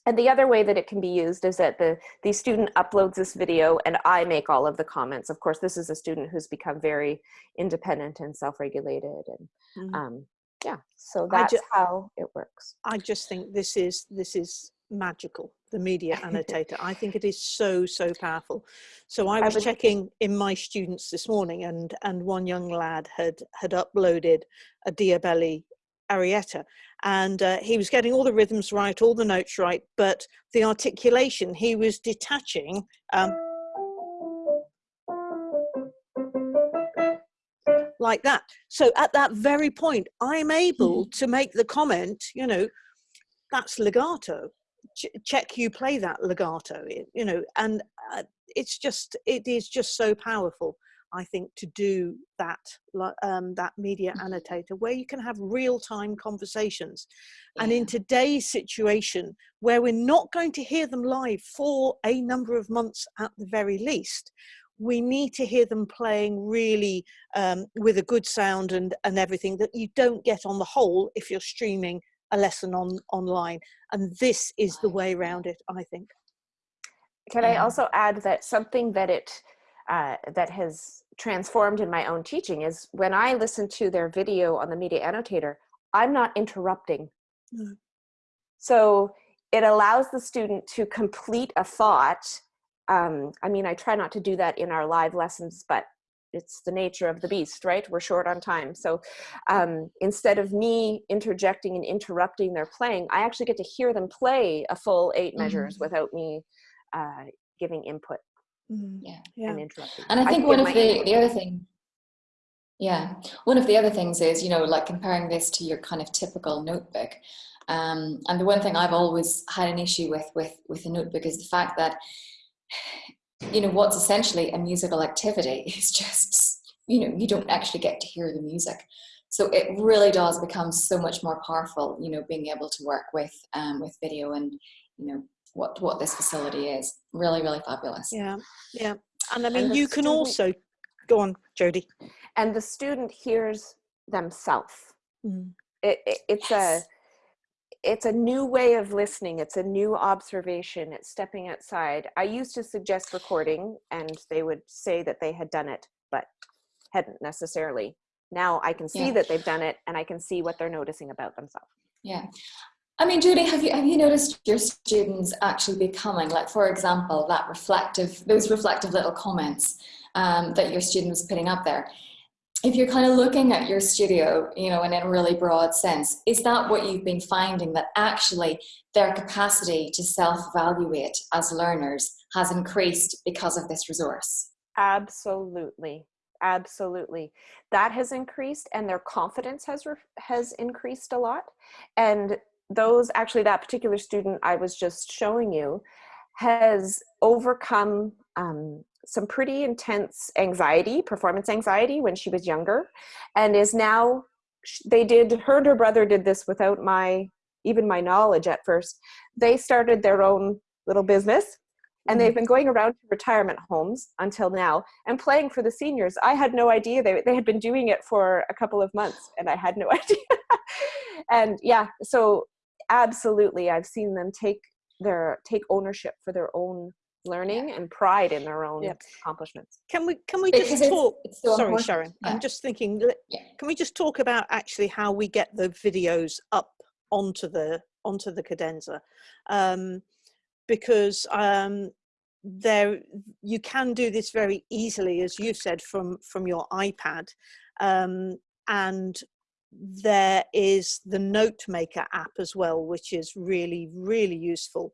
And the other way that it can be used is that the, the student uploads this video and I make all of the comments. Of course, this is a student who's become very independent and self-regulated. And Mhm. um, yeah, so that's ju- how it works. I just think this is this is magical. The media annotator. I think it is so so powerful. So I I was checking in my students this morning, and and one young lad had had uploaded a Diabelli arietta, and uh, he was getting all the rhythms right, all the notes right, but the articulation he was detaching. Um, like that. So at that very point, I'm able to make the comment, you know, that's legato. Ch- check you play that legato, you know, and uh, it's just, it is just so powerful. I think to do that, um, that media annotator, where you can have real-time conversations, and in today's situation, where we're not going to hear them live for a number of months at the very least, we need to hear them playing really um, with a good sound and, and everything that you don't get on the whole if you're streaming a lesson on online. And this is the way around it, I think. Can I also add that something that it uh, that has transformed in my own teaching is when I listen to their video on the media annotator, I'm not interrupting. No. So it allows the student to complete a thought. Um, I mean, I try not to do that in our live lessons, but it's the nature of the beast, right? We're short on time. So um, instead of me interjecting and interrupting their playing, I actually get to hear them play a full eight measures Mhm. without me uh, giving input Yeah. Yeah. and interrupting. And I think one of the, the other thing, yeah, one of the other things is, you know, like comparing this to your kind of typical notebook. Um, and the one thing I've always had an issue with, with, with a notebook is the fact that, you know, what's essentially a musical activity is just, you know, you don't actually get to hear the music. So it really does become so much more powerful, you know, being able to work with, um, with video and, you know, what, what this facility is. Really, really fabulous. Yeah, yeah. And I mean, the you can student- also, go on, Jody. and the student hears themselves. Mm. It, it, it's Yes. a it's a new way of listening. It's a new observation. It's stepping outside. I used to suggest recording, and they would say that they had done it, but hadn't necessarily. Now I can see Yeah. that they've done it, and I can see what they're noticing about themselves. Yeah. I mean, Judy, have you have you noticed your students actually becoming, like, for example, that reflective, those reflective little comments um, that your student was putting up there? If you're kind of looking at your studio, you know, in a really broad sense, is that what you've been finding that actually their capacity to self-evaluate as learners has increased because of this resource? Absolutely absolutely that has increased and their confidence has has increased a lot and those actually that particular student I was just showing you has overcome um, some pretty intense anxiety, performance anxiety when she was younger and is now, they did, her and her brother did this without my, even my knowledge at first. They started their own little business and they've mm-hmm. been going around to retirement homes until now and playing for the seniors. I had no idea they, they had been doing it for a couple of months and I had no idea. and yeah, so absolutely i've seen them take their take ownership for their own learning yeah. and pride in their own accomplishments can we can we just talk it's, it's sorry sharon yeah. i'm just thinking yeah. can we just talk about actually how we get the videos up onto the onto the cadenza um, because um, there you can do this very easily as you said from from your ipad um, and there is the note maker app as well which is really really useful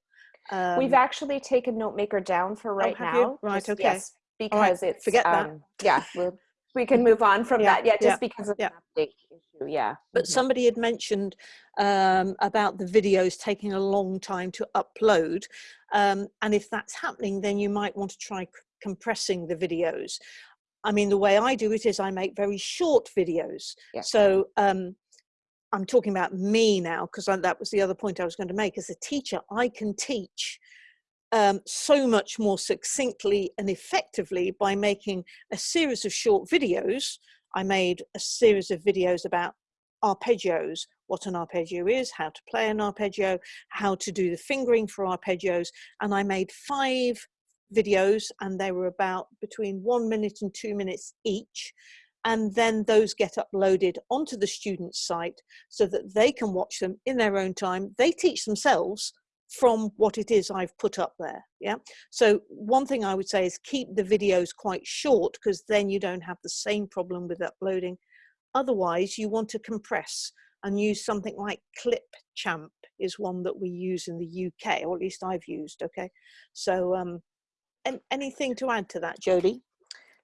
um, we've actually taken note maker down for oh, right oh, now you? right just, okay yes, because right. it's forget that um, yeah we'll, we can move on from yeah, that yeah just yeah, because of yeah. the update issue yeah but mm -hmm. somebody had mentioned um, about the videos taking a long time to upload um, and if that's happening then you might want to try compressing the videos I mean, the way I do it is I make very short videos. Yeah. So um, I'm talking about me now because that was the other point I was going to make. As a teacher, I can teach um, so much more succinctly and effectively by making a series of short videos. I made a series of videos about arpeggios, what an arpeggio is, how to play an arpeggio, how to do the fingering for arpeggios, and I made five videos and they were about between one minute and two minutes each and then those get uploaded onto the student's site so that they can watch them in their own time. They teach themselves from what it is I've put up there. Yeah. So one thing I would say is keep the videos quite short because then you don't have the same problem with uploading. Otherwise you want to compress and use something like Clipchamp is one that we use in the UK, or at least I've used. Okay. So um, anything to add to that, Jody?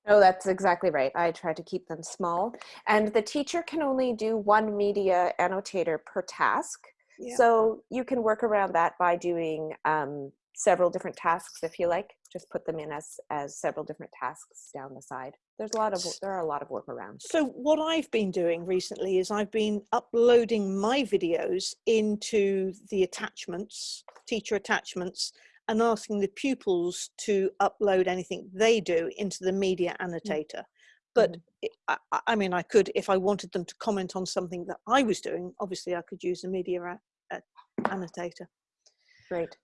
No, that's exactly right. I try to keep them small. And the teacher can only do one media annotator per task. Yeah. So you can work around that by doing um, several different tasks if you like. Just put them in as, as several different tasks down the side. There's a lot of, there are a lot of workarounds. So what I've been doing recently is I've been uploading my videos into the attachments, teacher attachments, and asking the pupils to upload anything they do into the media mm. annotator. But mm -hmm. I, I, mean, I could, if I wanted them to comment on something that I was doing, obviously I could use the media annotator. Great.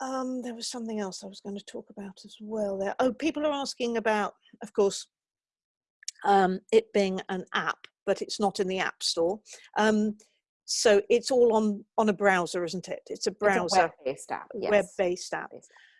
Um, there was something else I was going to talk about as well there. Oh, people are asking about, of course, um, it being an app, but it's not in the App Store. Um, so it's all on on a browser isn't it it's a browser web-based app yes. web-based app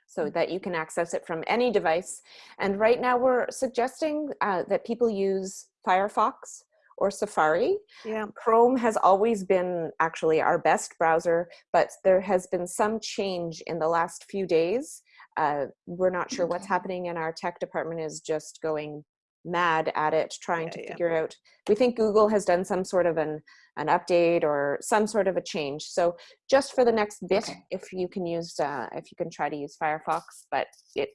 so mm. that you can access it from any device and right now we're suggesting uh, that people use firefox or Safari. Yeah. Chrome has always been actually our best browser, but there has been some change in the last few days. Uh, we're not sure what's happening and our tech department is just going mad at it trying yeah, to yeah. figure out we think google has done some sort of an an update or some sort of a change so just for the next bit okay. if you can use uh, if you can try to use firefox but it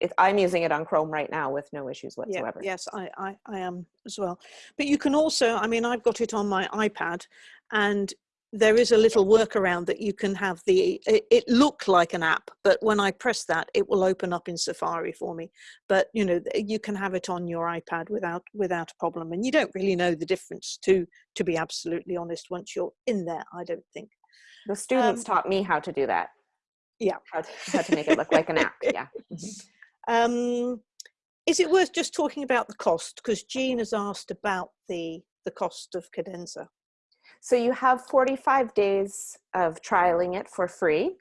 it, I'm using it on Chrome right now with no issues whatsoever. Yeah, yes, I, I, I am as well. But you can also, I mean, I've got it on my iPad and there is a little workaround that you can have the it, it looked like an app but when i press that it will open up in safari for me. But you know you can have it on your ipad without without a problem and you don't really know the difference to to be absolutely honest once you're in there i don't think. The students um, taught me how to do that. Yeah. How to, how to make it look like an app yeah. Mm-hmm. um is it worth just talking about the cost? Because jean has asked about the the cost of cadenza So you have 45 days of trialing it for free.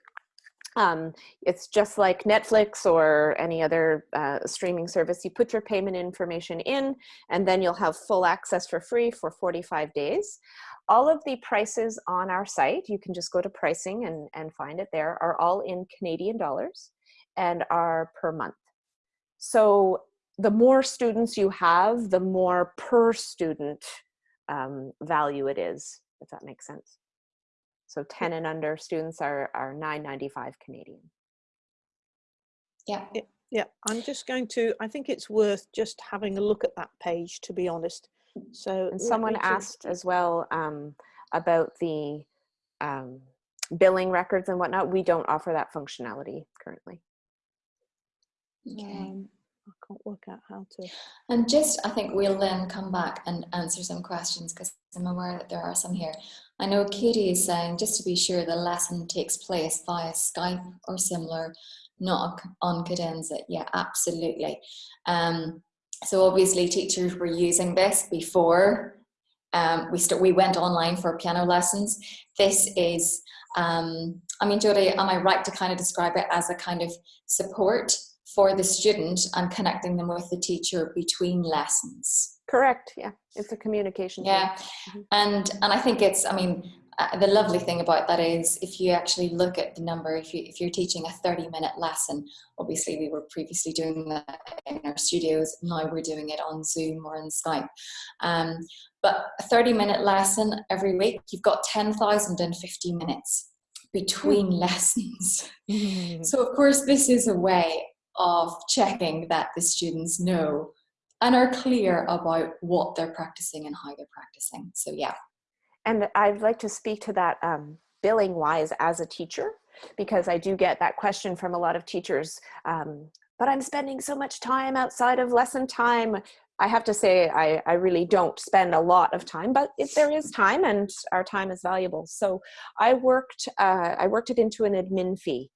Um, it's just like Netflix or any other uh, streaming service. You put your payment information in and then you'll have full access for free for 45 days. All of the prices on our site, you can just go to pricing and, and find it there, are all in Canadian dollars and are per month. So the more students you have, the more per student um, value it is, if that makes sense. So 10 and under students are, are 9.95 Canadian. Yeah. Yeah, I'm just going to, I think it's worth just having a look at that page, to be honest. So And someone asked as well um, about the um, billing records and whatnot. We don't offer that functionality currently. Okay. Um, I can't work out how to. And just, I think we'll then come back and answer some questions because I'm aware that there are some here. I know Katie is saying, just to be sure the lesson takes place via Skype or similar, not on Cadenza. Yeah, absolutely. Um, so obviously teachers were using this before um, we, we went online for piano lessons. This is, um, I mean, Jodie, am I right to kind of describe it as a kind of support for the student and connecting them with the teacher between lessons. Correct. Yeah, it's a communication. Yeah, mm -hmm. and and I think it's. I mean, uh, the lovely thing about that is if you actually look at the number, if you if you're teaching a 30 minute lesson, obviously we were previously doing that in our studios. Now we're doing it on Zoom or on Skype. Um, but a 30 minute lesson every week, you've got 10,050 minutes between mm. lessons. Mm. So of course this is a way of checking that the students know and are clear about what they're practicing and how they're practicing. So yeah. And I'd like to speak to that um, billing wise as a teacher, because I do get that question from a lot of teachers, um, but I'm spending so much time outside of lesson time. I have to say I, I really don't spend a lot of time, but if there is time and our time is valuable. So I worked, uh, I worked it into an admin fee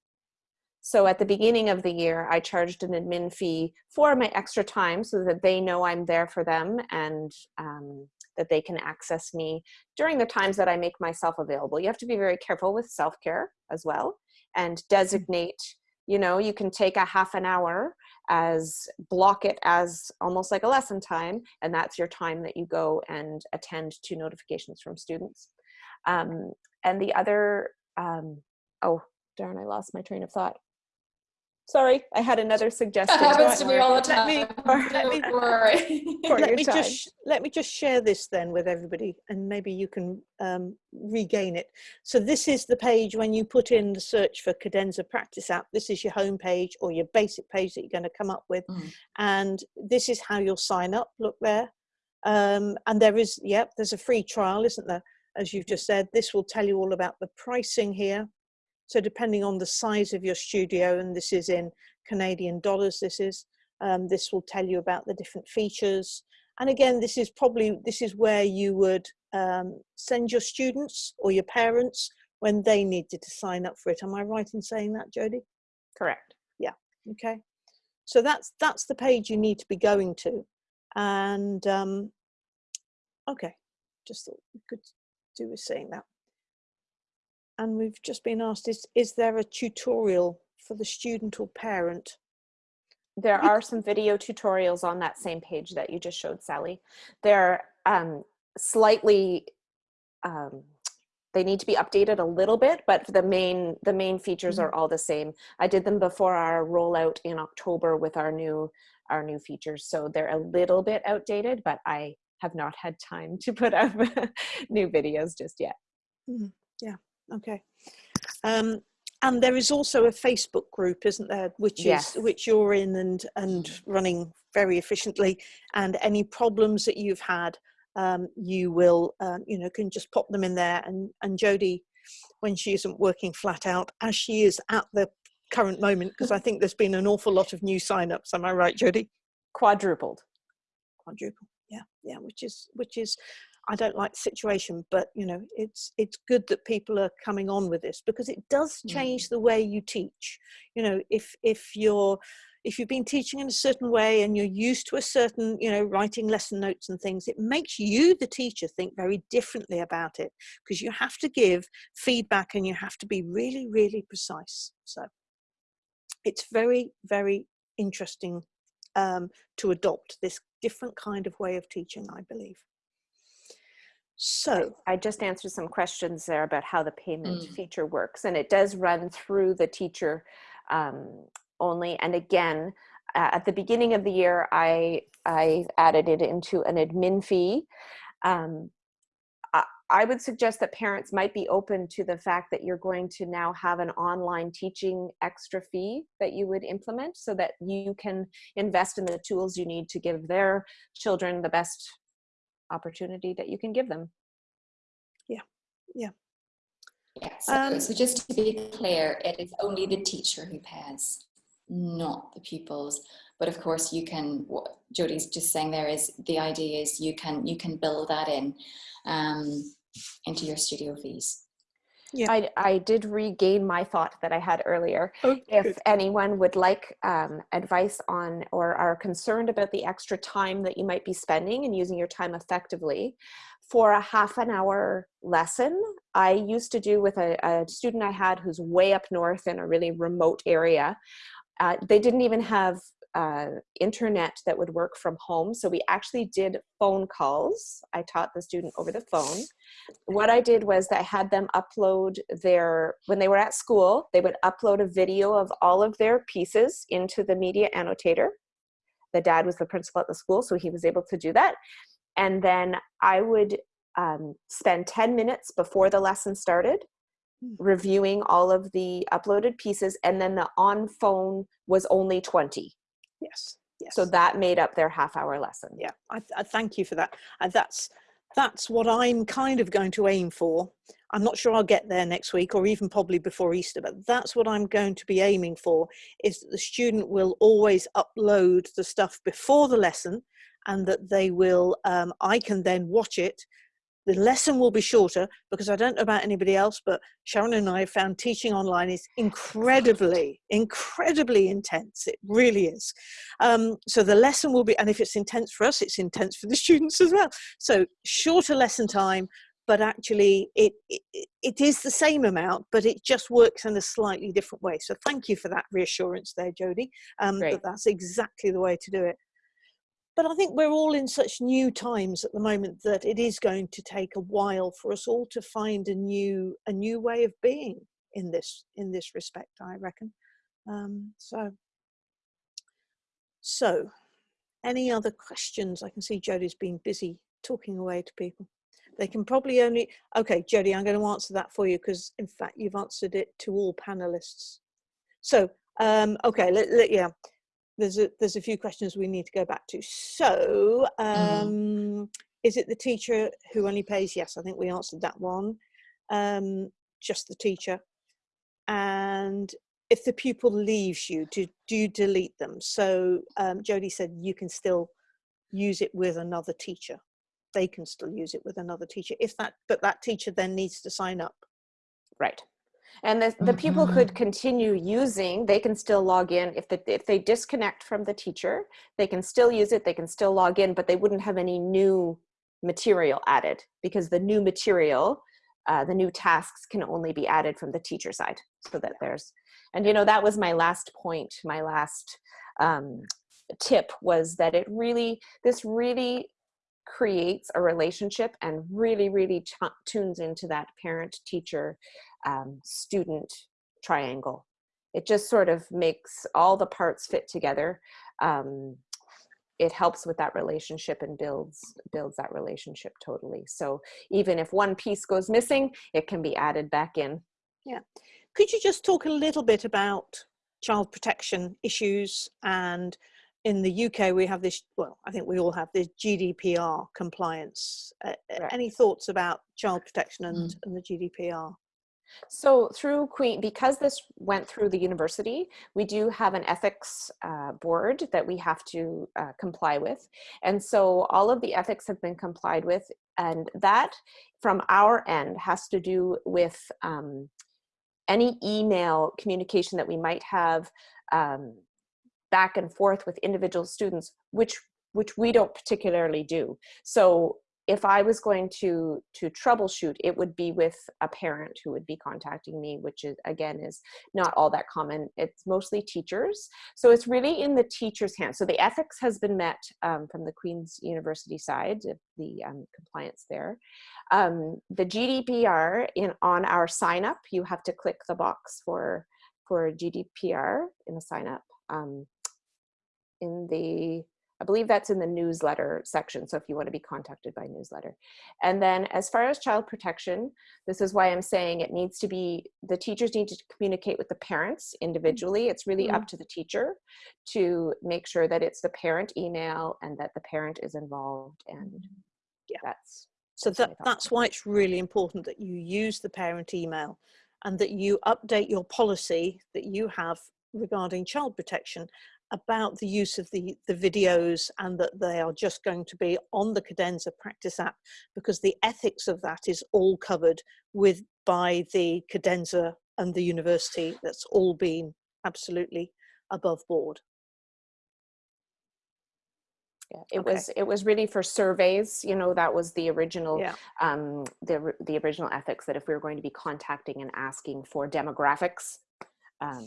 so at the beginning of the year, I charged an admin fee for my extra time so that they know I'm there for them and um, that they can access me during the times that I make myself available. You have to be very careful with self-care as well and mm. designate, you know, you can take a half an hour as block it as almost like a lesson time and that's your time that you go and attend to notifications from students. Um, and the other, um, oh darn, I lost my train of thought. Sorry, I had another suggestion. That happens to me all the time. Let me, Don't worry. let me just let me just share this then with everybody, and maybe you can um, regain it. So this is the page when you put in the search for Cadenza Practice App. This is your home page or your basic page that you're going to come up with, mm. and this is how you'll sign up. Look there, um, and there is yep, there's a free trial, isn't there? As you've just said, this will tell you all about the pricing here so depending on the size of your studio, and this is in Canadian dollars, this is, um, this will tell you about the different features. And again, this is probably, this is where you would um, send your students or your parents when they needed to sign up for it. Am I right in saying that, Jodie? Correct. Yeah, okay. So that's, that's the page you need to be going to. And um, okay, just thought we could do with saying that and we've just been asked, is, is there a tutorial for the student or parent? There are some video tutorials on that same page that you just showed, Sally. They're um, slightly, um, they need to be updated a little bit, but the main, the main features mm -hmm. are all the same. I did them before our rollout in October with our new, our new features. So they're a little bit outdated, but I have not had time to put up new videos just yet. Mm -hmm. Yeah, okay. Um, and there is also a Facebook group, isn't there, which yes. is which you're in and and running very efficiently. And any problems that you've had, um, you will um, you know can just pop them in there. And and Jody, when she isn't working flat out, as she is at the current moment, because I think there's been an awful lot of new signups. Am I right, Jody? Quadrupled. Quadruple. Yeah, yeah, which is which is I don't like the situation, but you know, it's it's good that people are coming on with this because it does change mm. the way you teach. You know, if if you're if you've been teaching in a certain way and you're used to a certain, you know, writing lesson notes and things, it makes you, the teacher, think very differently about it because you have to give feedback and you have to be really, really precise. So it's very, very interesting um, to adopt this different kind of way of teaching, I believe. So I just answered some questions there about how the payment Mm. feature works, and it does run through the teacher um, only. And again, uh, at the beginning of the year, I I added it into an admin fee. Um, I, I would suggest that parents might be open to the fact that you're going to now have an online teaching extra fee that you would implement, so that you can invest in the tools you need to give their children the best opportunity that you can give them. Yeah, so, Um, so just to be clear, it is only the teacher who pays, not the pupils. But of course, you can. What Jodie's just saying there is the idea is you can you can build that in um, into your studio fees. I, I did regain my thought that I had earlier. oh, If good. anyone would like um, advice on or are concerned about the extra time that you might be spending and using your time effectively, for a half an hour lesson, I used to do with a, a student I had who's way up north in a really remote area. Uh, they didn't even have uh, internet that would work from home. So we actually did phone calls. I taught the student over the phone. What I did was that I had them upload their, when they were at school, they would upload a video of all of their pieces into the media annotator. The dad was the principal at the school, so he was able to do that. And then I would um, spend 10 minutes before the lesson started Hmm. reviewing all of the uploaded pieces, and then the on phone was only 20. Yes. Yes. So that made up their half hour lesson. yeah, I, I thank you for that. And that's that's what I'm kind of going to aim for. I'm not sure I'll get there next week or even probably before Easter, but that's what I'm going to be aiming for is that the student will always upload the stuff before the lesson and that they will, um, I can then watch it. The lesson will be shorter because I don't know about anybody else, but Sharon and I have found teaching online is incredibly, incredibly intense. It really is. Um, so the lesson will be, and if it's intense for us, it's intense for the students as well. So shorter lesson time, but actually it, it, it is the same amount, but it just works in a slightly different way. So thank you for that reassurance there, Jodie, um, that that's exactly the way to do it. But I think we're all in such new times at the moment that it is going to take a while for us all to find a new a new way of being in this in this respect. I reckon. Um, so so any other questions? I can see Jodie's been busy talking away to people. They can probably only, okay, Jodie, I'm going to answer that for you because in fact you've answered it to all panelists. So, um, okay, let, let, yeah, there's a, there's a few questions we need to go back to. So, um, is it the teacher who only pays? Yes, I think we answered that one. Um, just the teacher. And if the pupil leaves you, do, do you delete them? So um, Jodie said you can still use it with another teacher. They can still use it with another teacher. If that, but that teacher then needs to sign up. Right. And the, the pupil Mhm. could continue using, they can still log in. If, the, if they disconnect from the teacher, they can still use it, they can still log in, but they wouldn't have any new material added because the new material, uh, the new tasks can only be added from the teacher side. So that there's, and you know, that was my last point, my last um, tip was that it really, this really creates a relationship and really, really tu- tunes into that parent teacher um, student triangle. It just sort of makes all the parts fit together. Um, it helps with that relationship and builds builds that relationship totally. So even if one piece goes missing, it can be added back in. Yeah. Could you just talk a little bit about child protection issues and in the UK we have this well I think we all have this GDPR compliance uh, Right. any thoughts about child protection and, Mm. and the GDPR So through Queen, because this went through the university, we do have an ethics uh, board that we have to uh, comply with. And so all of the ethics have been complied with. And that from our end has to do with um, any email communication that we might have um, back and forth with individual students, which which we don't particularly do. So if I was going to to troubleshoot, it would be with a parent who would be contacting me, which is again is not all that common. It's mostly teachers, so it's really in the teacher's hands. So the ethics has been met um, from the Queen's University side, the um, compliance there. Um, the GDPR in on our sign up, you have to click the box for for GDPR in the sign up. Um, in the I believe that's in the newsletter section. So if you want to be contacted by newsletter. And then as far as child protection, this is why I'm saying it needs to be, the teachers need to communicate with the parents individually. It's really mm -hmm. up to the teacher to make sure that it's the parent email and that the parent is involved. And yeah, that's. So that, that's why it's really important that you use the parent email and that you update your policy that you have regarding child protection about the use of the, the videos and that they are just going to be on the Cadenza practice app because the ethics of that is all covered with by the Cadenza and the university that's all been absolutely above board. Yeah, it okay. was it was really for surveys you know that was the original yeah. um the the original ethics that if we were going to be contacting and asking for demographics um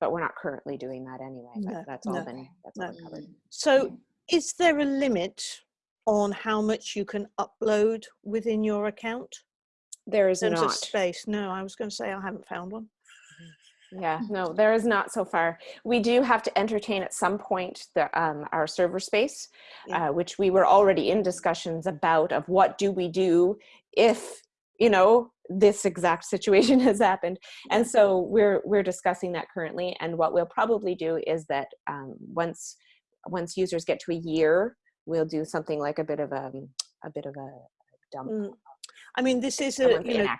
but we're not currently doing that anyway. No, that's all no, been that's no. all been covered. So is there a limit on how much you can upload within your account? There is not. space. No, I was going to say I haven't found one. Yeah, no, there is not so far. We do have to entertain at some point the um, our server space, yeah. uh, which we were already in discussions about of what do we do if you know this exact situation has happened. And so we're we're discussing that currently and what we'll probably do is that um, once once users get to a year we'll do something like a bit of a a bit of a dump. Mm. i mean this is a you know,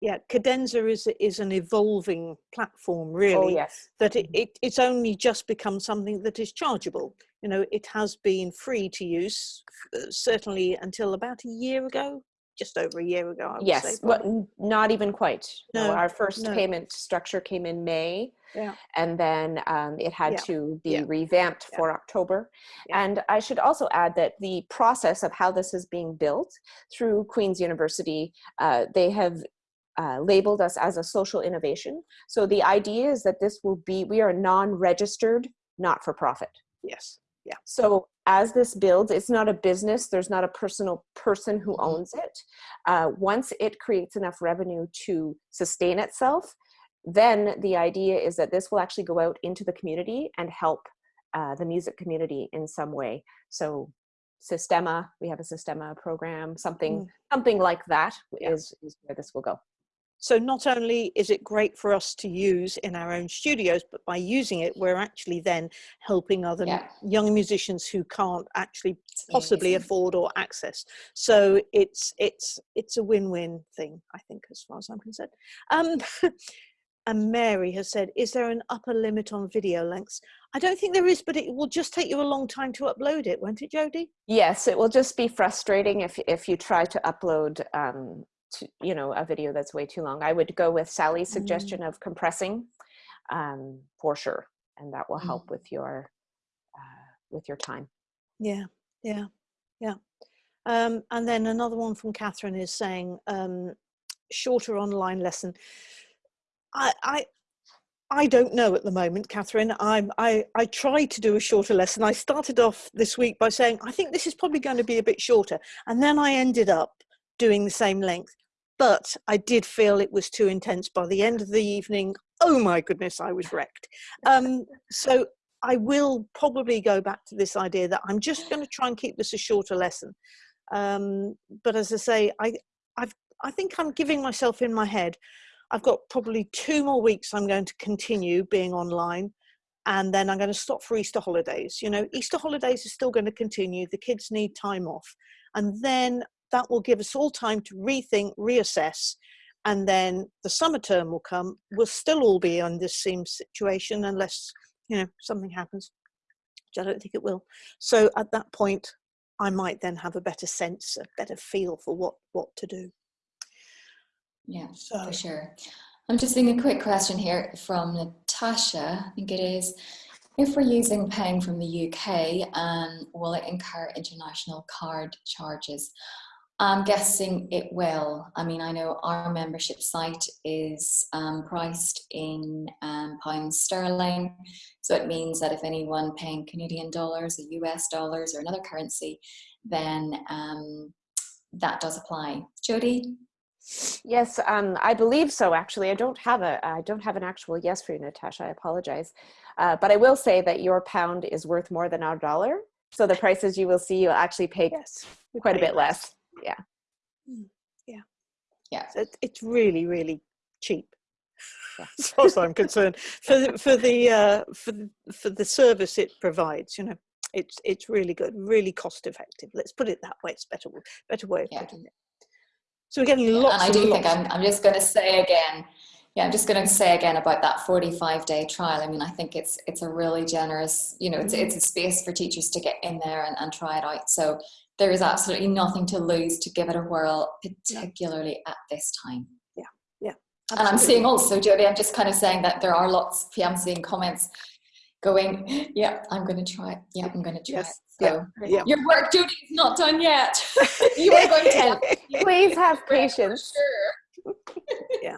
yeah cadenza is is an evolving platform oh, really oh, yes. that it, mm-hmm. it it's only just become something that is chargeable. You know it has been free to use uh, certainly until about a year ago just over a year ago. yes, but not even quite. No, no our first no. payment structure came in May. Yeah. And then um, it had yeah. to be yeah. revamped for October. And I should also add that the process of how this is being built through Queen's University, uh, they have uh, labeled us as a social innovation. So the idea is that this will be, we are non-registered, not-for-profit. Yes. Yeah. So as this builds, it's not a business, there's not a personal person who mm-hmm. owns it. Uh, once it creates enough revenue to sustain itself, then the idea is that this will actually go out into the community and help uh, the music community in some way. So Sistema, we have a Sistema program, something, mm. something like that yeah. is is where this will go. So not only is it great for us to use in our own studios, but by using it, we're actually then helping other yeah. young musicians who can't actually possibly afford or access. So it's it's it's a win-win thing, I think, as far as I'm concerned. Um, and Mary has said, is there an upper limit on video lengths? I don't think there is, but it will just take you a long time to upload it, won't it, Jody? Yes, it will just be frustrating if, if you try to upload um, to, you know, a video that's way too long. I would go with Sally's mm-hmm. suggestion mm. of compressing um, for sure. And that will help mm. with your, uh, with your time. Yeah, yeah, yeah. Um, and then another one from Catherine is saying, um, shorter online lesson. I, I, I don't know at the moment, Catherine. I'm, I, I tried to do a shorter lesson. I started off this week by saying, I think this is probably going to be a bit shorter. And then I ended up doing the same length. But I did feel it was too intense by the end of the evening. Oh my goodness, I was wrecked. Um, so I will probably go back to this idea that I'm just going to try and keep this a shorter lesson. Um, but as I say, I, I've, I think I'm giving myself in my head, I've got probably two more weeks I'm going to continue being online and then I'm going to stop for Easter holidays. You know, Easter holidays are still going to continue. The kids need time off. And then that will give us all time to rethink, reassess, and then the summer term will come. We'll still all be on this same situation unless, you know, something happens, which I don't think it will. So at that point, I might then have a better sense, a better feel for what, what to do. Yeah, so. for sure. I'm just seeing a quick question here from Natasha, I think it is. If we're using paying from the UK, um, will it incur international card charges? I'm guessing it will. I mean, I know our membership site is um, priced in um, pounds sterling. So it means that if anyone paying Canadian dollars or US dollars or another currency, then um, that does apply. Jody? Yes, um, I believe so. Actually, I don't have a I don't have an actual yes for you, Natasha. I apologize, uh, but I will say that your pound is worth more than our dollar. So the prices you will see, you'll actually pay yes, quite a bit less yeah. Hmm, yeah. Yeah. So it's really really cheap. As far as i'm concerned. For the, for the uh, for the, for the service it provides you know it's it's really good really cost effective. Let's put it that way. It's better better way of yeah. putting it. So we're getting lots and i do think I'm, I'm just going to say again yeah i'm just going to say again about that 45 day trial. I mean i think it's it's a really generous you know it's, mm-hmm. it's a space for teachers to get in there and, and try it out. So there is absolutely nothing to lose to give it a whirl, particularly at this time. Yeah, yeah. Absolutely. And I'm seeing also, Jody, I'm just kind of saying that there are lots, I'm seeing comments going, yeah, I'm going to try it. Yeah, I'm going to try yes. it. So yeah. your work, Jody, is not done yet. you are going to. Please have patience. Sure. yeah.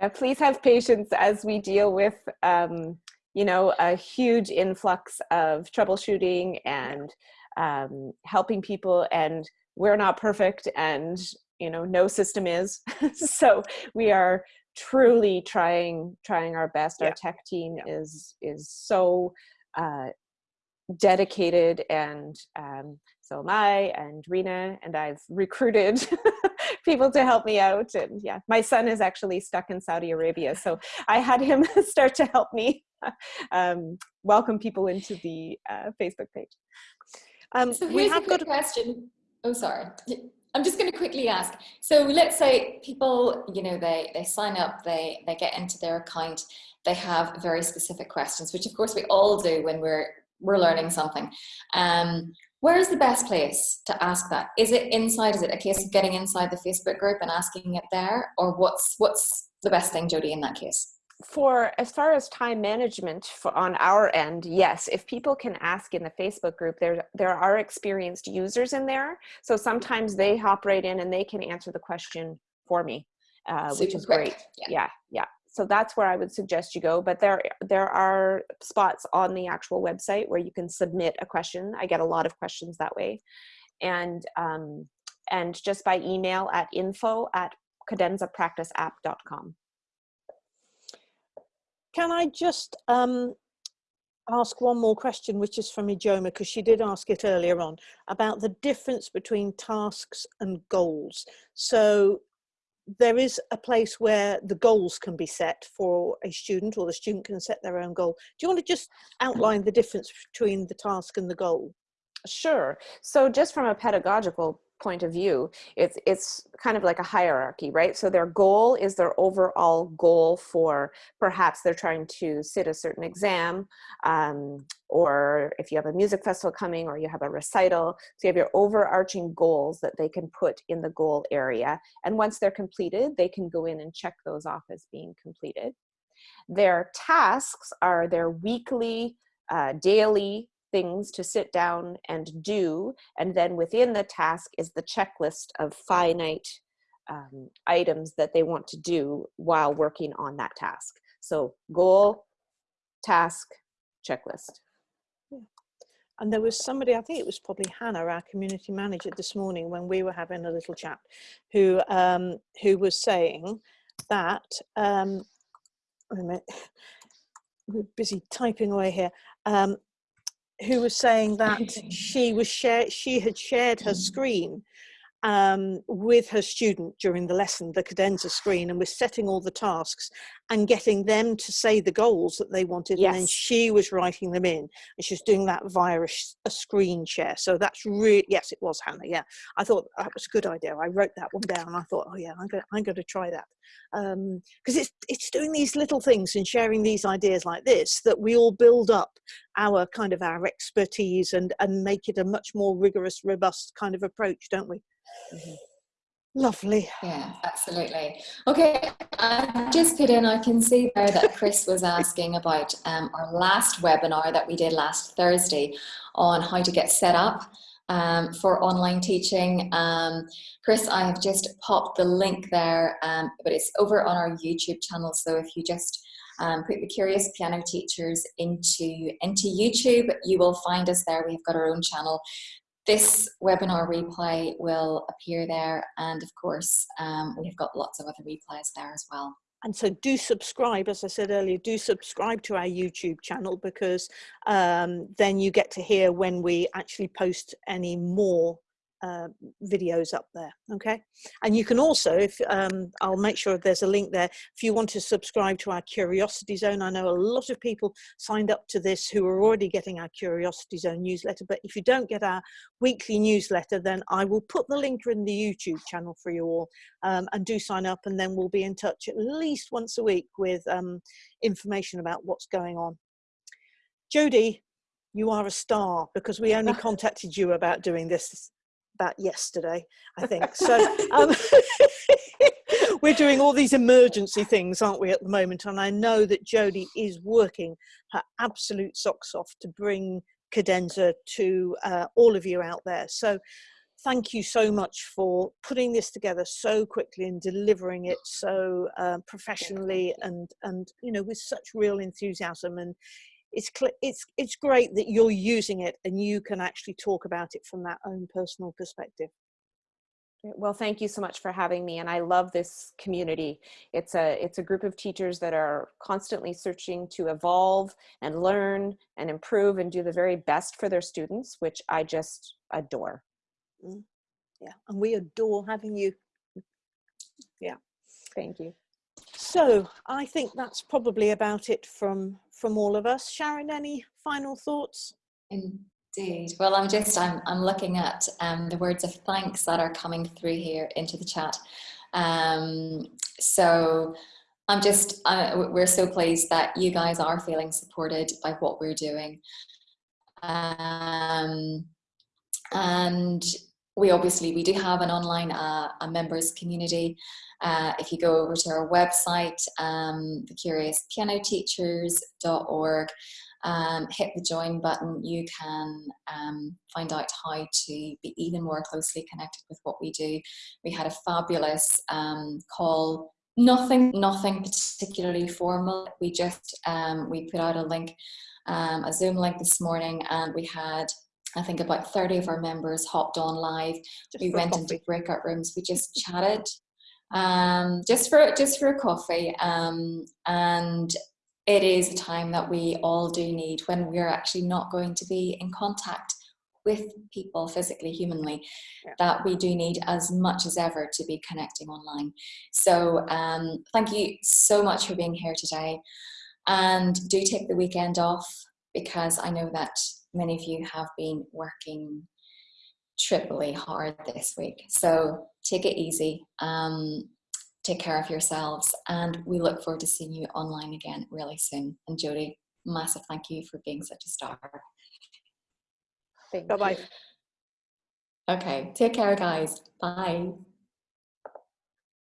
Yeah, please have patience as we deal with, um, you know, a huge influx of troubleshooting and um, helping people and we're not perfect and you know no system is so we are truly trying trying our best yeah. our tech team yeah. is is so uh, dedicated and um, so am I and Rena and I've recruited people to help me out and yeah my son is actually stuck in Saudi Arabia so I had him start to help me um, welcome people into the uh, Facebook page um, so we have got a question. Oh, sorry. I'm just going to quickly ask. So let's say people, you know, they, they sign up, they, they get into their account, they have very specific questions, which of course we all do when we're, we're learning something. Um, where is the best place to ask that? Is it inside? Is it a case of getting inside the Facebook group and asking it there? Or what's, what's the best thing, Jody, in that case? For as far as time management for, on our end, yes, if people can ask in the Facebook group, there, there are experienced users in there. So sometimes they hop right in and they can answer the question for me, uh, which is quick. great. Yeah. yeah, yeah. So that's where I would suggest you go. But there, there are spots on the actual website where you can submit a question. I get a lot of questions that way. And, um, and just by email at info at cadenzapracticeapp.com. Can I just um, ask one more question, which is from Ijoma, because she did ask it earlier on, about the difference between tasks and goals. So there is a place where the goals can be set for a student or the student can set their own goal. Do you want to just outline the difference between the task and the goal? Sure. So just from a pedagogical point of view, it's, it's kind of like a hierarchy, right? So their goal is their overall goal for perhaps they're trying to sit a certain exam, um, or if you have a music festival coming or you have a recital, so you have your overarching goals that they can put in the goal area. And once they're completed, they can go in and check those off as being completed. Their tasks are their weekly, uh, daily things to sit down and do. And then within the task is the checklist of finite um, items that they want to do while working on that task. So goal, task, checklist. And there was somebody, I think it was probably Hannah, our community manager this morning when we were having a little chat, who, um, who was saying that, um, wait a minute, we're busy typing away here, um, who was saying that she was share she had shared her screen um, with her student during the lesson, the cadenza screen, and was setting all the tasks and getting them to say the goals that they wanted. Yes. And then she was writing them in and she was doing that via a, a, screen share. So that's really, yes, it was Hannah. Yeah. I thought that was a good idea. I wrote that one down. I thought, oh yeah, I'm going, I'm going to try that. Because um, it's, it's doing these little things and sharing these ideas like this that we all build up our kind of our expertise and, and make it a much more rigorous, robust kind of approach, don't we? Mm -hmm. Lovely. Yeah, absolutely. Okay, I just put in, I can see there that Chris was asking about um, our last webinar that we did last Thursday on how to get set up um, for online teaching. Um, Chris, I have just popped the link there, um, but it's over on our YouTube channel. So if you just um, put the Curious Piano Teachers into, into YouTube, you will find us there. We've got our own channel. This webinar replay will appear there. And of course, um, we've got lots of other replays there as well. And so do subscribe, as I said earlier, do subscribe to our YouTube channel because um, then you get to hear when we actually post any more uh, videos up there okay? And you can also if um, I'll make sure there's a link there if you want to subscribe to our curiosity zone I know a lot of people signed up to this who are already getting our curiosity zone newsletter but if you don't get our weekly newsletter then I will put the link in the YouTube channel for you all um, and do sign up and then we'll be in touch at least once a week with um, information about what's going on. Jody you are a star because we only contacted you about doing this about yesterday, I think. So um, we're doing all these emergency things, aren't we, at the moment? And I know that Jodie is working her absolute socks off to bring cadenza to uh, all of you out there. So thank you so much for putting this together so quickly and delivering it so uh, professionally and and you know with such real enthusiasm and it's it's it's great that you're using it and you can actually talk about it from that own personal perspective. Well thank you so much for having me and i love this community. It's a it's a group of teachers that are constantly searching to evolve and learn and improve and do the very best for their students which i just adore. Mm. yeah and we adore having you. Yeah. Thank you. So I think that's probably about it from from all of us. Sharon, any final thoughts? Indeed. Well, I'm just I'm I'm looking at um, the words of thanks that are coming through here into the chat. Um, so I'm just uh, we're so pleased that you guys are feeling supported by what we're doing. Um, and we obviously we do have an online uh, a members community uh, if you go over to our website, um, thecuriouspianoteachers.org, um, hit the join button, you can um, find out how to be even more closely connected with what we do. We had a fabulous um, call, nothing, nothing particularly formal. We just, um, we put out a link, um, a Zoom link this morning and we had I think about 30 of our members hopped on live. Just we went into breakout rooms. We just chatted um, just for just for a coffee. Um, and it is a time that we all do need when we're actually not going to be in contact with people physically, humanly, yeah. that we do need as much as ever to be connecting online. So um, thank you so much for being here today. And do take the weekend off because I know that many of you have been working triply hard this week. So take it easy. Um, take care of yourselves and we look forward to seeing you online again really soon. And Jodie, massive thank you for being such a star. Bye-bye. Okay, take care guys. Bye.